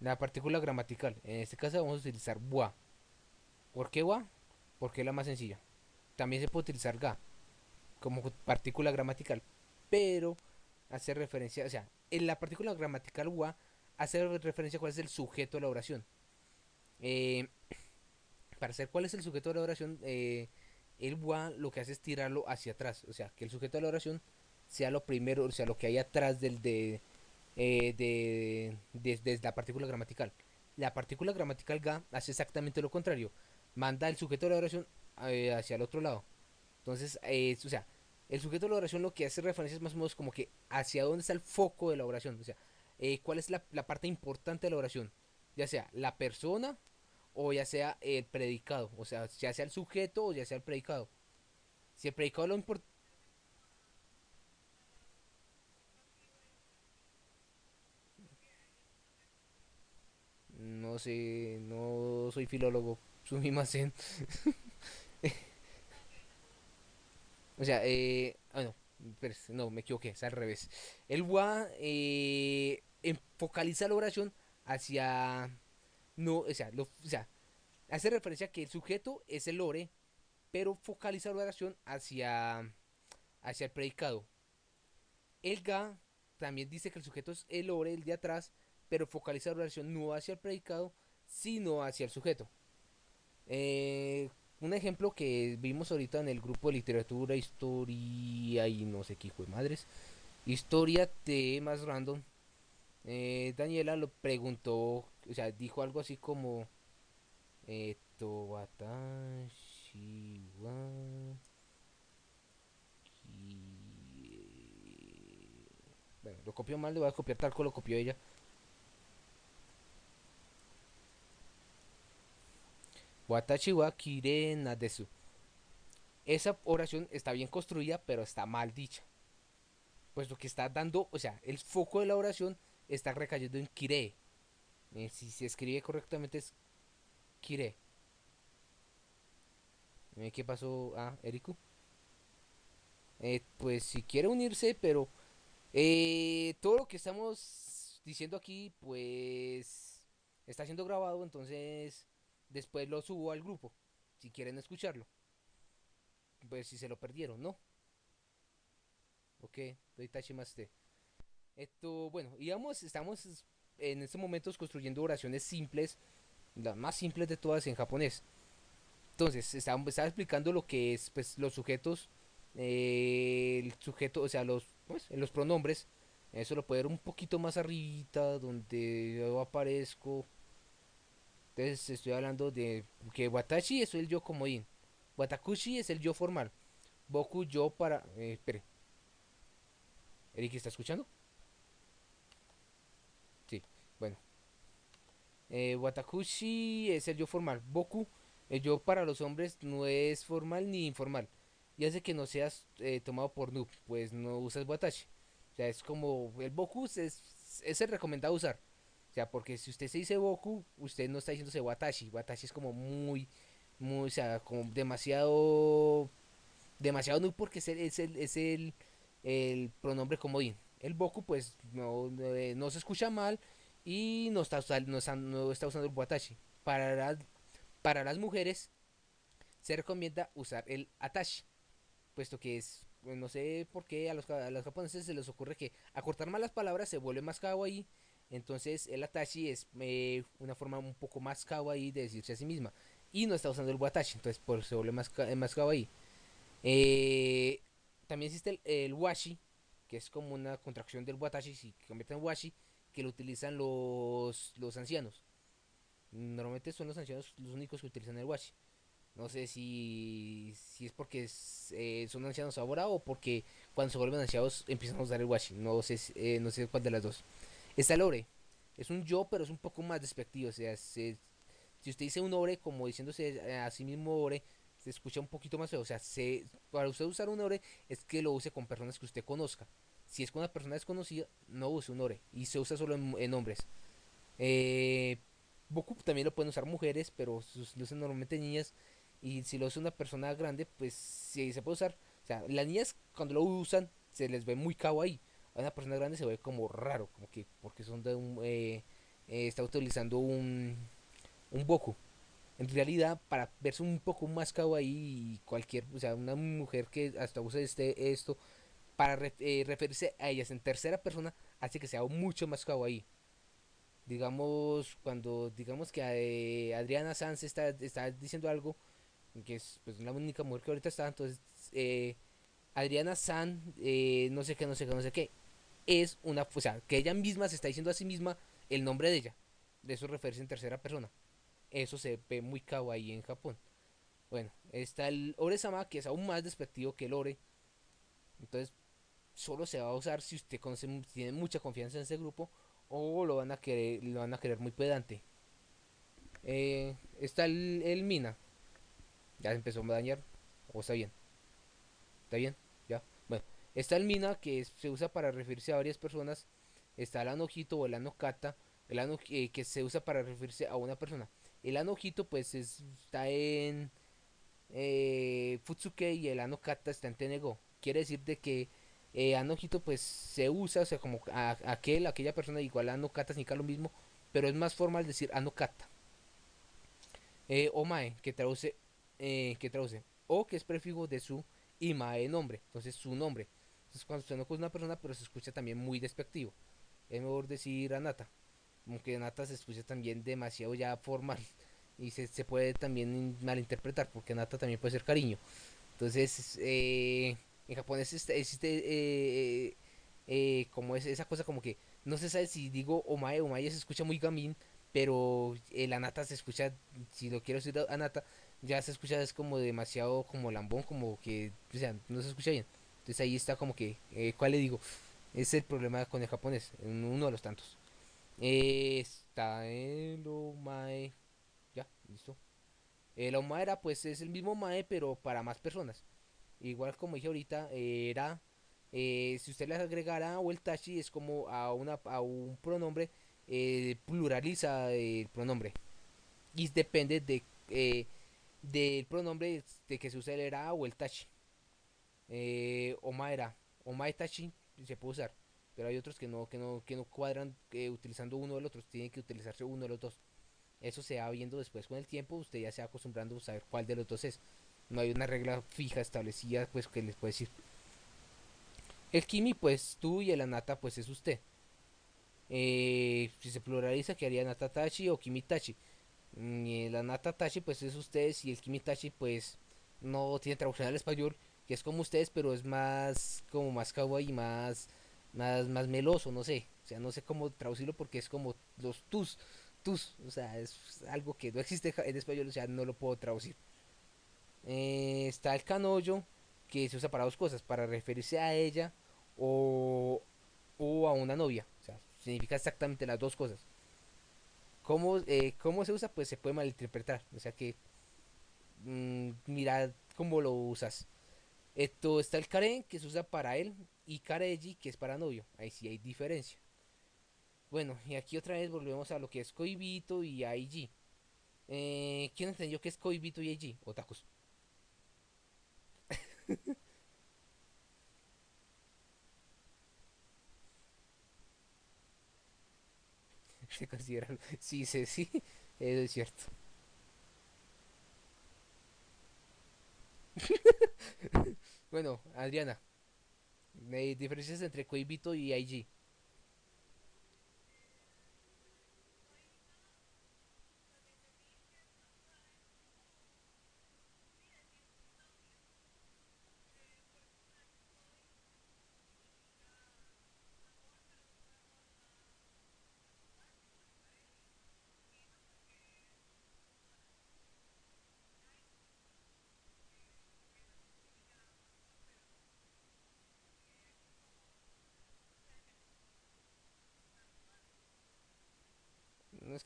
La partícula gramatical. En este caso vamos a utilizar wa. ¿Por qué wa? Porque es la más sencilla. También se puede utilizar ga como partícula gramatical. Pero hace referencia, o sea, en la partícula gramatical wa hace referencia a cuál es el sujeto de la oración. Eh, para saber cuál es el sujeto de la oración, eh, el wa lo que hace es tirarlo hacia atrás. O sea, que el sujeto de la oración sea lo primero, o sea, lo que hay atrás del de, eh, de, de, la partícula gramatical. La partícula gramatical ga hace exactamente lo contrario. Manda el sujeto de la oración hacia el otro lado. Entonces, o sea, el sujeto de la oración lo que hace referencia es más o menos como que hacia dónde está el foco de la oración. O sea, eh, cuál es la, parte importante de la oración. Ya sea la persona o ya sea el predicado. O sea, ya sea el sujeto o ya sea el predicado. Si el predicado lo importa... No sé, no soy filólogo. Sumimasen. O sea, eh, ah, no, no, me equivoqué, es al revés. El wa eh, focaliza la oración hacia, no, o sea, o sea, hace referencia a que el sujeto es el ore, pero focaliza la oración hacia, hacia el predicado. El ga también dice que el sujeto es el ore, el de atrás, pero focaliza la oración no hacia el predicado, sino hacia el sujeto. Eh, un ejemplo que vimos ahorita en el grupo de literatura, historia y no sé qué hijo de madres. Historia de más random. Eh, Daniela lo preguntó, o sea, dijo algo así como esto watashi bueno, lo copió mal, le voy a copiar tal como lo copió ella. Watashi wa kire nadesu. Esa oración está bien construida, pero está mal dicha. Pues lo que está dando, o sea, el foco de la oración está recayendo en kire. Eh, si se escribe correctamente es kire. Eh, ¿Qué pasó? Ah, Eriku. Eh, pues si quiere unirse, pero todo lo que estamos diciendo aquí, pues está siendo grabado, entonces Después lo subo al grupo, si quieren escucharlo. Pues si se lo perdieron, ¿no? Ok, doy Tachimaste. Esto, bueno, digamos, estamos en estos momentos construyendo oraciones simples, las más simples de todas en japonés. Entonces, estaba, explicando lo que es, pues, los sujetos, eh, el sujeto, o sea, los, pues, los pronombres. Eso lo puedo ver un poquito más arribita, donde yo aparezco entonces estoy hablando de que Watashi es el yo comodín. Watakushi es el yo formal. Boku yo para... Eh, espere. ¿Eric está escuchando? Sí, bueno. Eh, Watakushi es el yo formal. Boku, el yo para los hombres no es formal ni informal. Y hace que no seas eh, tomado por noob, pues no usas Watashi. O sea, es como el Boku es, es el recomendado usar sea, porque si usted se dice Boku, usted no está diciéndose Watashi. Watashi es como muy, muy, o sea, como demasiado, demasiado no porque es el, es el, es el, el pronombre comodín. El Boku, pues, no, eh, no, se escucha mal y no está, no no está usando el Watashi. Para las, para las mujeres, se recomienda usar el atashi, puesto que es, pues, no sé por qué a los, a los japoneses se les ocurre que acortar más las palabras se vuelve más kawaii, entonces el atashi es eh, una forma un poco más kawaii de decirse a sí misma, y no está usando el watashi, entonces por se vuelve más, más kawaii. Eh, también existe el, el, washi, que es como una contracción del watashi, si convierte en washi, que lo utilizan los, los ancianos. Normalmente son los ancianos los únicos que utilizan el washi. No sé si, si es porque es, eh, son ancianos ahora o porque cuando se vuelven ancianos empiezan a usar el washi. No sé, eh, no sé cuál de las dos. Está el ore. Es un yo, pero es un poco más despectivo. O sea, se, si usted dice un ore como diciéndose a sí mismo ore, se escucha un poquito más feo. O sea, se, para usted usar un ore es que lo use con personas que usted conozca. Si es con una persona desconocida, no use un ore. Y se usa solo en, en hombres. Eh, Boku también lo pueden usar mujeres, pero lo usan normalmente niñas. Y si lo usa una persona grande, pues sí se puede usar. O sea, las niñas cuando lo usan se les ve muy kawaii. A una persona grande se ve como raro, como que porque son de un... Eh, eh, está utilizando un, un Boku. En realidad, para verse un poco más kawaii, cualquier, o sea, una mujer que hasta use este, esto para eh, referirse a ellas en tercera persona, hace que sea mucho más kawaii. Digamos, cuando digamos que eh, Adriana Sanz está, está diciendo algo, que es pues, la única mujer que ahorita está, entonces eh, Adriana Sanz, eh, no sé qué, no sé qué, no sé qué, es una, o sea, que ella misma se está diciendo a sí misma el nombre de ella, de eso referirse en tercera persona, eso se ve muy kawaii en Japón. Bueno, está el Ore-sama, que es aún más despectivo que el Ore, entonces solo se va a usar si usted conoce, tiene mucha confianza en ese grupo o lo van a querer, lo van a querer muy pedante. Eh, está el, el, mina. Ya empezó a dañar. O está bien. Está bien. Ya. Bueno. Está el mina que se usa para referirse a varias personas. Está el anojito o el anokata. El ano, eh, que se usa para referirse a una persona. El anojito pues es, está en eh, Futsuke y el anokata está en Tenego. Quiere decir de que eh, Anojito pues se usa, o sea, como a, aquel, aquella persona igual a Anokata significa lo mismo, pero es más formal decir Anokata. Eh, Omae, que traduce, eh, que traduce, o que es prefijo de su y Mae nombre, entonces su nombre. Entonces cuando usted no conoce una persona, pero se escucha también muy despectivo. Es mejor decir Anata, aunque Anata se escucha también demasiado ya formal y se, se puede también malinterpretar, porque Anata también puede ser cariño. Entonces, eh, en japonés existe, eh, eh, como es, esa cosa como que no se sabe si digo omae, omae se escucha muy gamin, pero el anata se escucha, si lo quiero decir anata, ya se escucha es como demasiado como lambón, como que, o sea, no se escucha bien. Entonces ahí está como que, eh, ¿cuál le digo? Es el problema con el japonés, uno de los tantos. está el omae, ya, listo. El omaera pues es el mismo mae, pero para más personas. Igual como dije ahorita, era, eh, si usted le agregara o el tachi, es como a, una, a un pronombre, eh, pluraliza el pronombre. Y depende de, eh, del pronombre de que se use el era o el tachi. Eh, oma era, oma tachi se puede usar. Pero hay otros que no, que no, que no cuadran utilizando uno del otro. Tiene que utilizarse uno de los dos. Eso se va viendo después con el tiempo. Usted ya se va acostumbrando a saber cuál de los dos es no hay una regla fija establecida pues que les puede decir el kimi pues tú y el anata pues es usted eh, si se pluraliza quedaría natatachi o kimitachi mm, y el anatatachi pues es ustedes y el kimitachi pues no tiene traducción al español que es como ustedes pero es más como más kawaii más más más meloso no sé. O sea no sé cómo traducirlo porque es como los tus tus. O sea es algo que no existe en español o sea no lo puedo traducir eh, está el canollo, que se usa para dos cosas, para referirse a ella o, o a una novia. O sea, significa exactamente las dos cosas. ¿Cómo, eh, ¿Cómo se usa? Pues se puede malinterpretar. O sea que mmm, mira cómo lo usas. Esto está el karen, que se usa para él, y kareji, que es para novio. Ahí sí hay diferencia. Bueno, y aquí otra vez volvemos a lo que es Koibito y Aiji. Eh, ¿Quién entendió que es Koibito y Aiji? Otakus. se considera. Sí, sí, sí, eso es cierto. Bueno, Adriana, eh, diferencias entre Coibito y IG.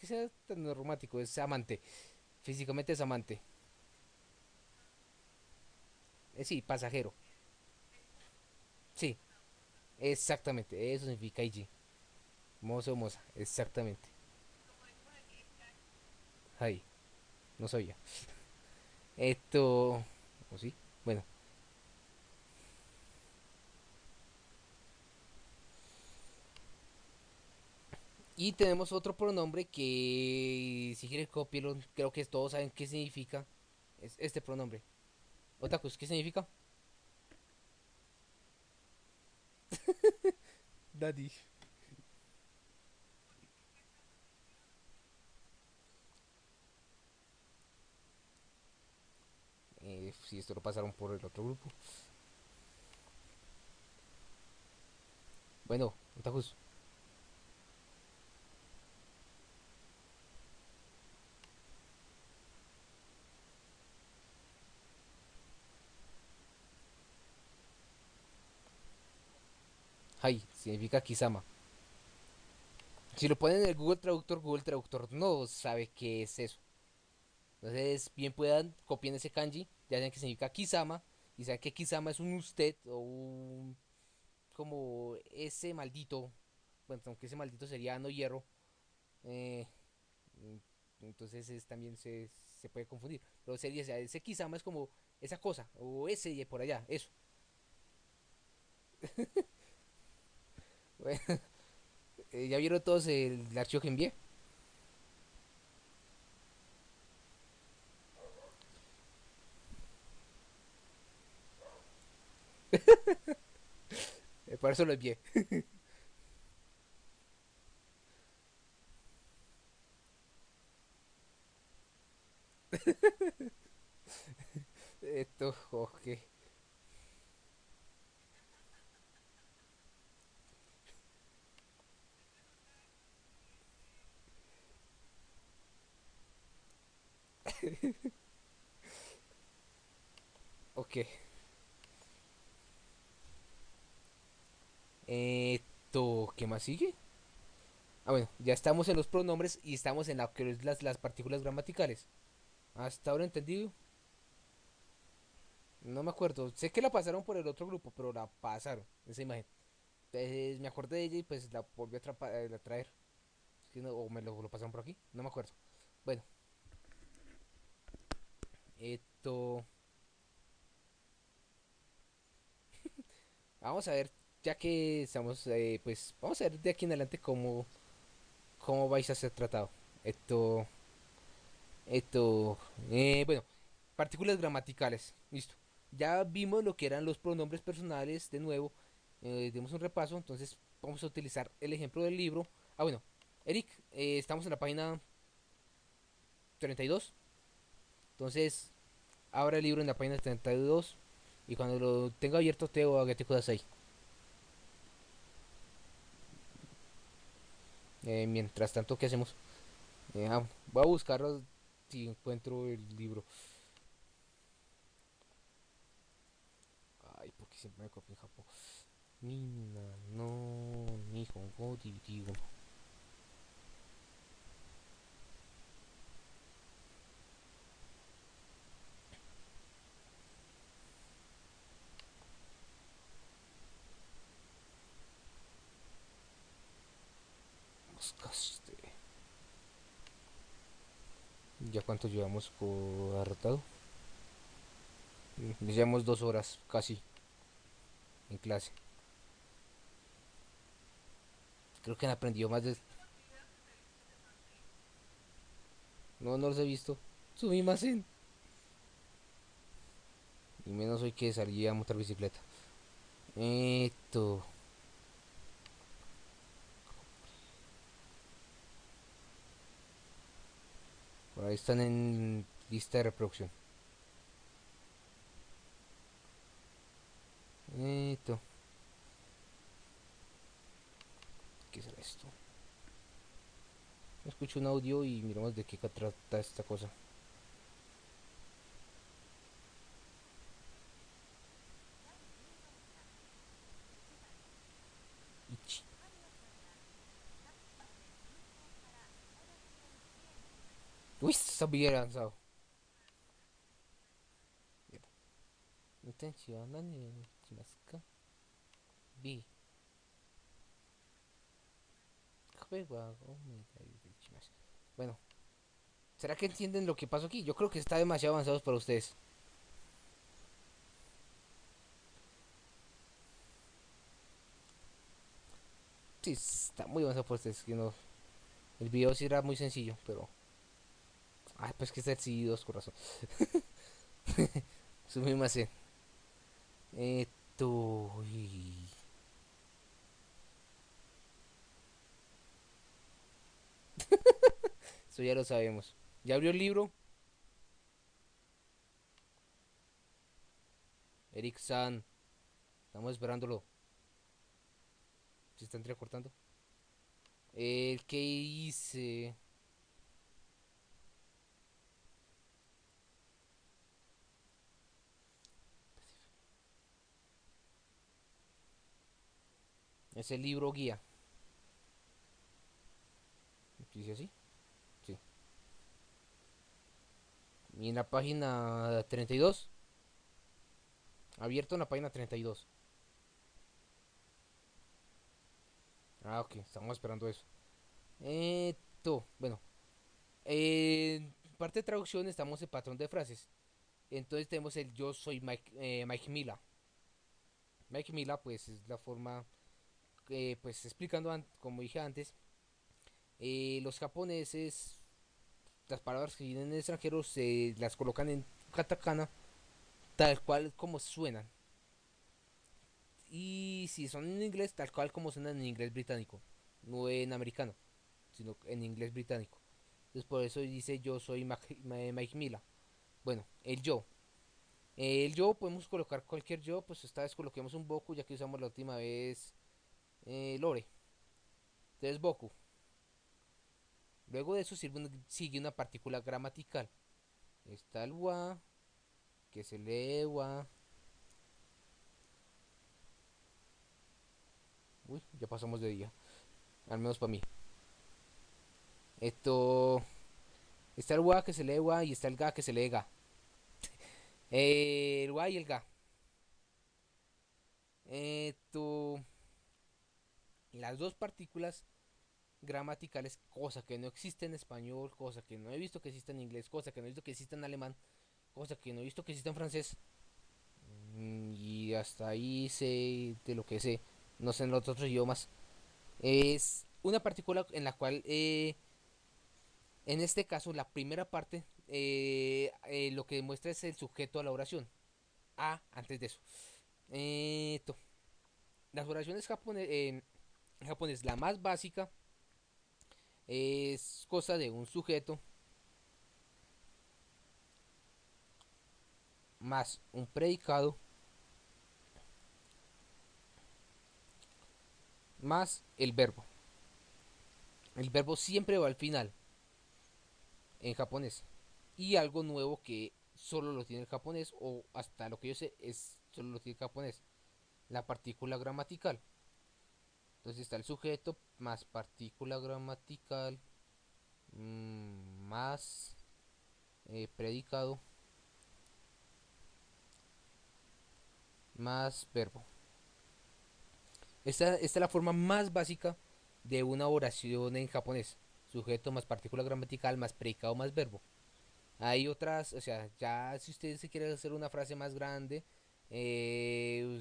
Que sea tan romántico, es amante. Físicamente es amante. Eh, sí, pasajero. Sí, exactamente. Eso significa IG. Mozo moza, exactamente. Ahí, no sabía. Esto... ¿O sí? Bueno. Y tenemos otro pronombre que, si quieres copiarlo, creo que todos saben qué significa. Es este pronombre. Otakus, ¿qué significa? Daddy. Eh, si esto lo pasaron por el otro grupo. Bueno, Otakus. Hai, significa Kisama. Si lo ponen en el Google Traductor, Google Traductor no sabe qué es eso. Entonces, bien puedan copien ese kanji, ya saben que significa Kisama, y saben que Kisama es un usted o un como ese maldito, bueno, aunque ese maldito sería no hierro, eh, entonces es, también se, se, puede confundir. Pero sería, ese Kisama es como esa cosa, o ese y por allá, eso. Eh, ¿ya vieron todos el, archivo que envié? Por eso lo envié. Esto. Ok. Esto, ¿qué más sigue? Ah, bueno, ya estamos en los pronombres y estamos en la las, las partículas gramaticales. Hasta ahora entendido. No me acuerdo. Sé que la pasaron por el otro grupo, pero la pasaron, esa imagen. Entonces me acordé de ella y pues la volví a, eh, traer. O me lo, lo pasaron por aquí. No me acuerdo. Bueno, esto. Vamos a ver, ya que estamos, eh, pues, vamos a ver de aquí en adelante cómo, cómo vais a ser tratado. Esto, esto, eh, bueno, partículas gramaticales, listo. Ya vimos lo que eran los pronombres personales, de nuevo, eh, demos un repaso, entonces vamos a utilizar el ejemplo del libro. Ah, bueno, Eric, eh, estamos en la página 32, entonces abra el libro en la página 32 y cuando lo tenga abierto te o Agate Kudasai. Eh, mientras tanto, ¿qué hacemos? Eh, ah, voy a buscar si encuentro el libro. Ay, porque siempre me copio en Japón. Mina no Nihongo digo. ¿Ya cuánto llevamos por arrotado? Mm, Llevamos dos horas casi en clase. Creo que han aprendido más de... No, no los he visto. Sumimasen. Y menos hoy que salí a montar bicicleta. Esto. Ahí están en lista de reproducción. Esto. ¿Qué será esto? Escucho un audio y miramos de qué trata esta cosa. Uy, sabía lanzado. B. Bueno, ¿será que entienden lo que pasó aquí? Yo creo que está demasiado avanzado para ustedes. Sí, está muy avanzado para ustedes. El video sí era muy sencillo, pero... Ah, pues que está el 2 corazón. más Esto... Eso ya lo sabemos. ¿Ya abrió el libro? Eric San. Estamos esperándolo. ¿Se está entrecortando? El que hice. Es el libro guía. ¿Dice así? Sí. Y en la página 32. Abierto en la página 32. Ah, ok, estamos esperando eso. Esto, bueno. En parte de traducción estamos en patrón de frases. Entonces tenemos el yo soy Mike, eh, Mike Mila. Mike Mila, pues es la forma, eh, pues explicando, como dije antes, eh, los japoneses, las palabras que vienen en extranjero se las colocan en katakana tal cual como suenan. Y si son en inglés, tal cual como suenan en inglés británico, no en americano, sino en inglés británico. Entonces por eso dice yo soy Mike Mila. Bueno, el yo. El yo podemos colocar cualquier yo, pues esta vez coloquemos un Boku ya que usamos la última vez eh, Lore. Entonces Boku. Luego de eso sigue una partícula gramatical. Está el wa, que se lee wa. Uy, ya pasamos de día. Al menos para mí. Esto. Está el wa que se lee wa y está el ga que se lee ga. el wa y el ga. Esto. Las dos partículas gramaticales, cosa que no existe en español, cosa que no he visto que exista en inglés, cosa que no he visto que exista en alemán, cosa que no he visto que exista en francés. Mm, y hasta ahí sé de lo que sé, no sé en los otros idiomas. Es una partícula en la cual, eh, en este caso, la primera parte, eh, eh, lo que demuestra es el sujeto a la oración. A, antes de eso. las oraciones japonesas, japonés, la más básica, es cosa de un sujeto más un predicado más el verbo. El verbo siempre va al final en japonés. Y algo nuevo que solo lo tiene el japonés o hasta lo que yo sé es solo lo tiene el japonés. La partícula gramatical. Entonces está el sujeto más partícula gramatical mm, más eh, predicado más verbo. Esta, esta, es la forma más básica de una oración en japonés. Sujeto más partícula gramatical más predicado más verbo. Hay otras, o sea, ya si ustedes se quieren hacer una frase más grande, eh,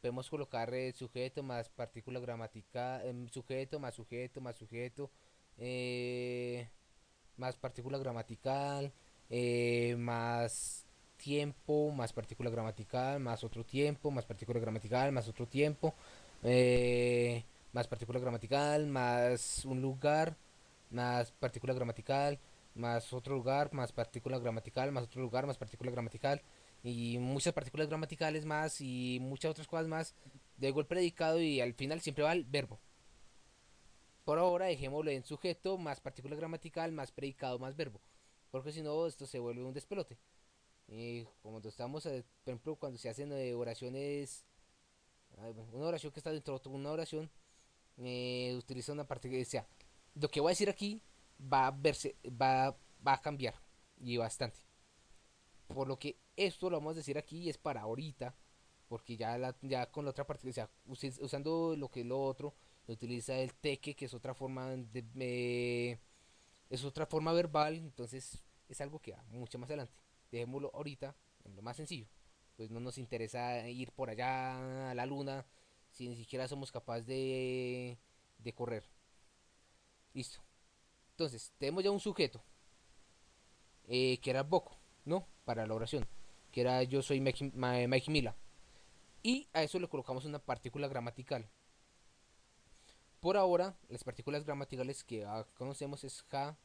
podemos colocar el sujeto más partícula gramatical, em, sujeto más sujeto más sujeto, eh, más partícula gramatical, eh, más tiempo, más partícula gramatical, más otro tiempo, más partícula gramatical, más otro tiempo, eh, más partícula gramatical, más un lugar, más partícula gramatical, más otro lugar, más partícula gramatical, más otro lugar, más partícula gramatical y muchas partículas gramaticales más y muchas otras cosas más. Luego el predicado y al final siempre va el verbo. Por ahora dejémoslo en sujeto, más partícula gramatical, más predicado, más verbo. Porque si no, esto se vuelve un despelote. Y como estamos, eh, por ejemplo, cuando se hacen eh, oraciones, una oración que está dentro de una oración, eh, utiliza una parte que sea, lo que voy a decir aquí va a verse, va, va a cambiar y bastante. Por lo que esto lo vamos a decir aquí es para ahorita, porque ya, la, ya con la otra parte, o sea, usando lo que es lo otro, utiliza el teque, que es otra forma de, es otra forma verbal, entonces es algo que va mucho más adelante. Dejémoslo ahorita en lo más sencillo. Pues no nos interesa ir por allá a la luna si ni siquiera somos capaces de, de correr. Listo. Entonces, tenemos ya un sujeto eh, que era Boco, ¿no? Para la oración, que era yo soy Mike, Mila. Y a eso le colocamos una partícula gramatical. Por ahora, las partículas gramaticales que conocemos es ja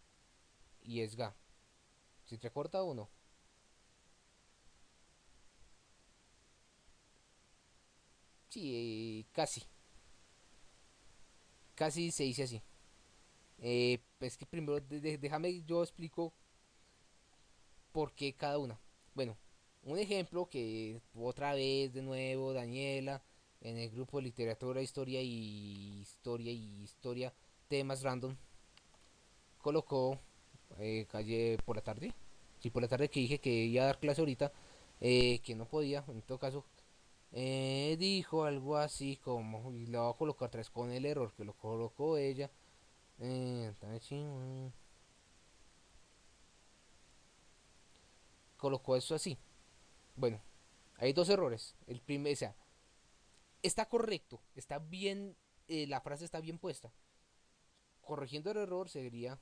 y es ga. ¿Se te corta o no? Sí, casi. Casi se dice así. Eh, es que primero déjame yo explico por qué cada una. Bueno, un ejemplo que otra vez de nuevo Daniela en el grupo de literatura, historia y historia y historia temas random colocó eh, calle por la tarde. Sí, por la tarde que dije que iba a dar clase ahorita, eh, que no podía, en todo caso, eh, dijo algo así como, y lo voy a colocar vez con el error que lo colocó ella. Colocó eso así. Bueno, hay dos errores. El primer, o sea, está correcto, está bien, eh, la frase está bien puesta. Corrigiendo el error sería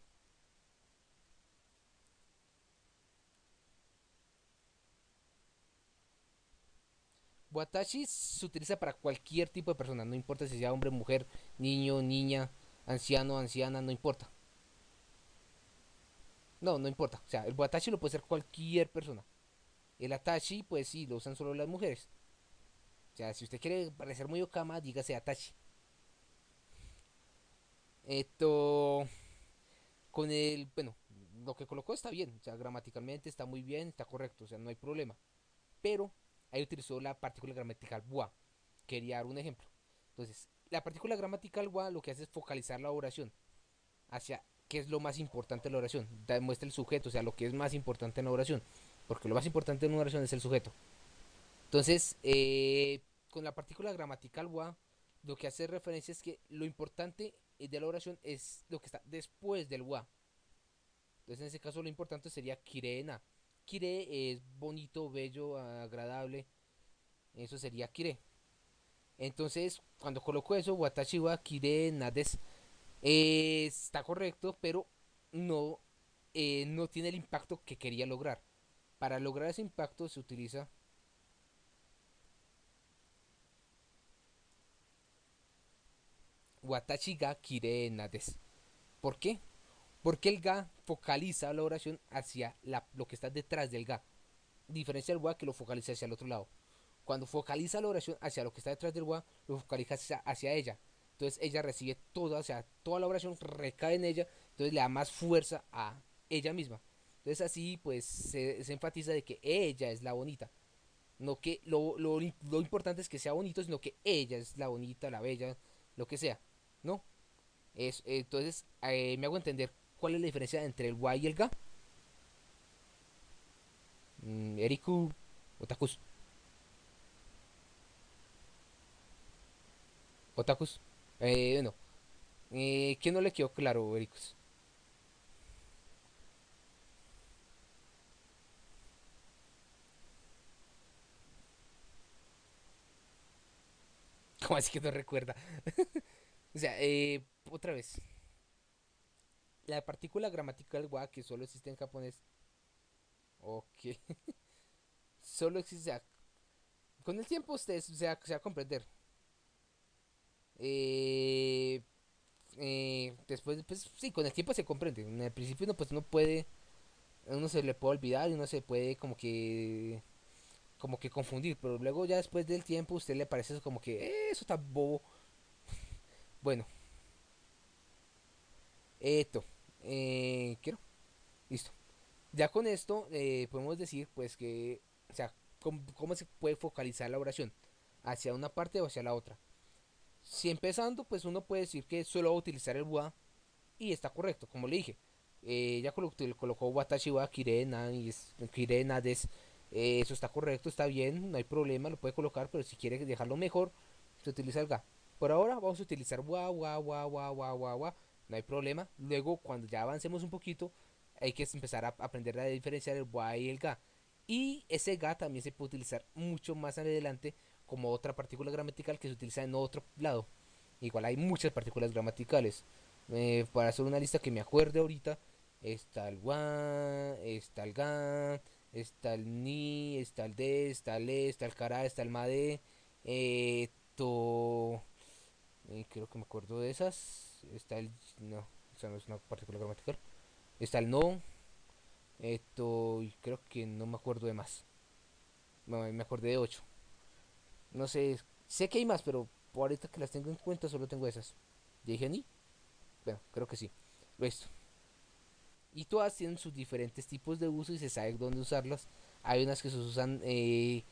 Watashi se utiliza para cualquier tipo de persona, no importa si sea hombre, mujer, niño, niña, anciano, anciana, no importa. No, no importa. O sea, el watashi lo puede ser cualquier persona. El atashi, pues sí, lo usan solo las mujeres. O sea, si usted quiere parecer muy okama, dígase atashi. Esto. Con el. Bueno, lo que colocó está bien. O sea, gramaticalmente está muy bien, está correcto. O sea, no hay problema. Pero ahí utilizó la partícula gramatical wa. Quería dar un ejemplo. Entonces, la partícula gramatical wa lo que hace es focalizar la oración hacia qué es lo más importante en la oración. Demuestra el sujeto, o sea, lo que es más importante en la oración. Porque lo más importante en una oración es el sujeto. Entonces, eh, con la partícula gramatical wa, lo que hace referencia es que lo importante de la oración es lo que está después del wa. Entonces, en ese caso, lo importante sería kirena. Kire es bonito, bello, agradable. Eso sería kire. Entonces, cuando coloco eso, watashi wa kire nades, eh, está correcto, pero no, eh, no tiene el impacto que quería lograr. Para lograr ese impacto se utiliza Watashi ga kire nades. ¿Por qué? Porque el ga focaliza la oración hacia lo que está detrás del ga. Diferencia del wa que lo focaliza hacia el otro lado. Cuando focaliza la oración hacia lo que está detrás del wa, lo focaliza hacia, ella. Entonces ella recibe toda, o sea, toda la oración recae en ella, entonces le da más fuerza a ella misma. Entonces así pues se, enfatiza de que ella es la bonita. No que lo, lo, importante es que sea bonito, sino que ella es la bonita, la bella, lo que sea. ¿No? Es, entonces eh, me hago entender cuál es la diferencia entre el Y y el Ga. Mm, Eriku Otakus. Otakus. Eh, bueno. Eh, ¿Qué no le quedó claro, Ericus? ¿Cómo así que no recuerda? o sea, eh, otra vez la partícula gramatical wa que solo existe en japonés. Ok. solo existe, con el tiempo usted se va, a comprender. Eh, eh, después, pues sí, con el tiempo se comprende. En el principio uno pues no puede, uno se le puede olvidar y uno se puede como que, como que confundir, pero luego ya después del tiempo usted le parece eso como que eh, eso está bobo. bueno, esto, eh, quiero, listo. Ya con esto eh, podemos decir pues que, o sea, cómo, se puede focalizar la oración, hacia una parte o hacia la otra. Si empezando, pues uno puede decir que solo va a utilizar el wa y está correcto, como le dije. Eh, ya colocó, colocó watashi wa kirena y es, kirena des, eh, eso está correcto, está bien, no hay problema, lo puede colocar, pero si quiere dejarlo mejor, se utiliza el ga. Por ahora vamos a utilizar wa, wa, wa, wa, wa, wa, wa, no hay problema. Luego, cuando ya avancemos un poquito, hay que empezar a aprender a diferenciar el wa y el ga. Y ese ga también se puede utilizar mucho más adelante como otra partícula gramatical que se utiliza en otro lado. Igual hay muchas partículas gramaticales. Eh, para hacer una lista que me acuerde ahorita, está el wa, está el ga, está el ni, está el de, está el e, está el cara, está el made, eh, to, eh, creo que me acuerdo de esas, está el, no, esa no es una partícula gramatical, está el no, esto, creo que no me acuerdo de más. me acordé de 8. No sé, sé que hay más, pero por ahorita que las tengo en cuenta solo tengo esas. ¿Ya dije ni? Bueno, creo que sí. Esto. Y todas tienen sus diferentes tipos de uso y se sabe dónde usarlas. Hay unas que se usan, eh,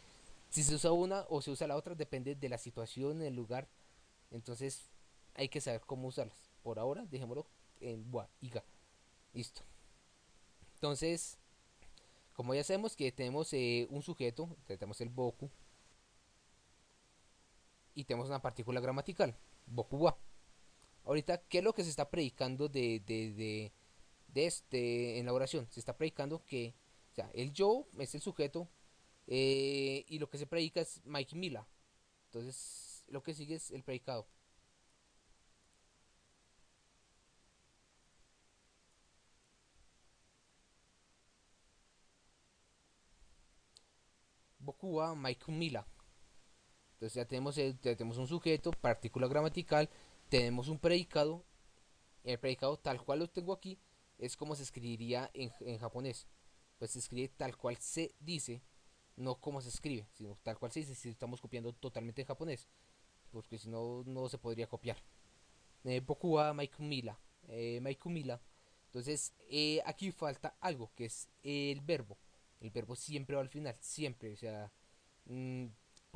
si se usa una o se usa la otra, depende de la situación, el lugar. Entonces hay que saber cómo usarlas. Por ahora, dejémoslo en boa y ga. Listo. Entonces, como ya sabemos que tenemos eh, un sujeto, tenemos el boku, y tenemos una partícula gramatical, boku wa. Ahorita, ¿qué es lo que se está predicando de, de, de, este, en la oración? Se está predicando que el yo es el sujeto eh, y lo que se predica es Mike Mila. Entonces, lo que sigue es el predicado. Bokua Mila. Entonces ya tenemos, tenemos un sujeto, partícula gramatical, tenemos un predicado. El predicado tal cual lo tengo aquí es como se escribiría en, en japonés. Pues se escribe tal cual se dice, no como se escribe, sino tal cual se dice si estamos copiando totalmente en japonés. Porque si no, no se podría copiar. Eh, Bokua Maikumila. Eh, Maikumila. Entonces, eh, aquí falta algo, que es el verbo el verbo siempre va al final, siempre. O sea, mm,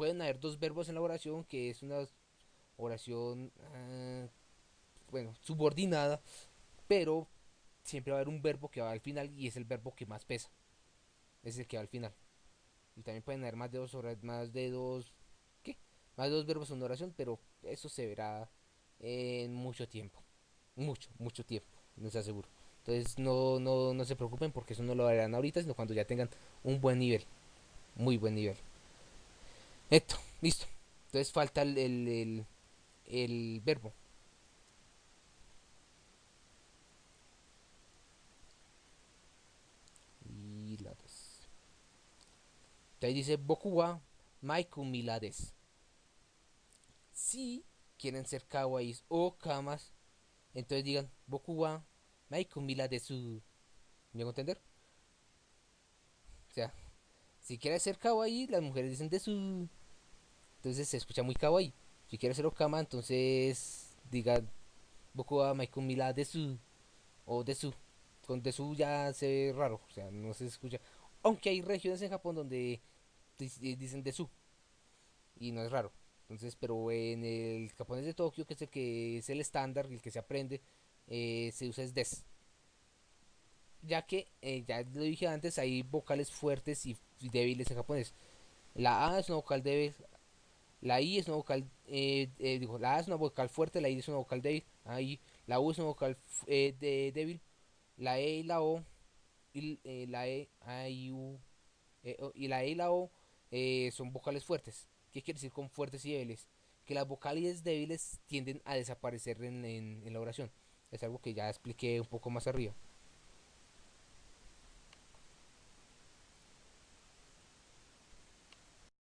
pueden haber dos verbos en la oración, que es una oración, ah, bueno, subordinada, pero siempre va a haber un verbo que va al final y es el verbo que más pesa. Es el que va al final. Y también pueden haber más de dos horas, más de dos, ¿qué? Más de dos verbos en una oración, pero eso se verá en mucho tiempo. Mucho, mucho tiempo, se aseguro. Entonces no, no, no se preocupen porque eso no lo harán ahorita, sino cuando ya tengan un buen nivel. Muy buen nivel. Esto, listo. Entonces falta el, el, el, verbo. Y Entonces dice Bokuwa Maiku Milades. Si quieren ser kawaiis o kamas, entonces digan Bokuwa Mila de su... ¿Me hago entender? O sea, si quiere ser kawaii, las mujeres dicen de su... Entonces se escucha muy kawaii. Si quiere ser okama, entonces diga Boku wa Mila de su... O de su. Con de su ya se ve raro. O sea, no se escucha. Aunque hay regiones en Japón donde dicen de su. Y no es raro. Entonces, pero en el japonés de Tokio, que es el que es el estándar, el que se aprende, eh, se usa es des. Ya que, eh, ya lo dije antes, hay vocales fuertes y débiles en japonés. La A es una vocal débil, la I es una vocal, eh, digo, la A es una vocal fuerte, la I es una vocal débil, ahí la U es una vocal de, débil, la E y la O, y la E, I, U, y la E y la O son vocales fuertes. ¿Qué quiere decir con fuertes y débiles? Que las vocales débiles tienden a desaparecer en la oración. Es algo que ya expliqué un poco más arriba.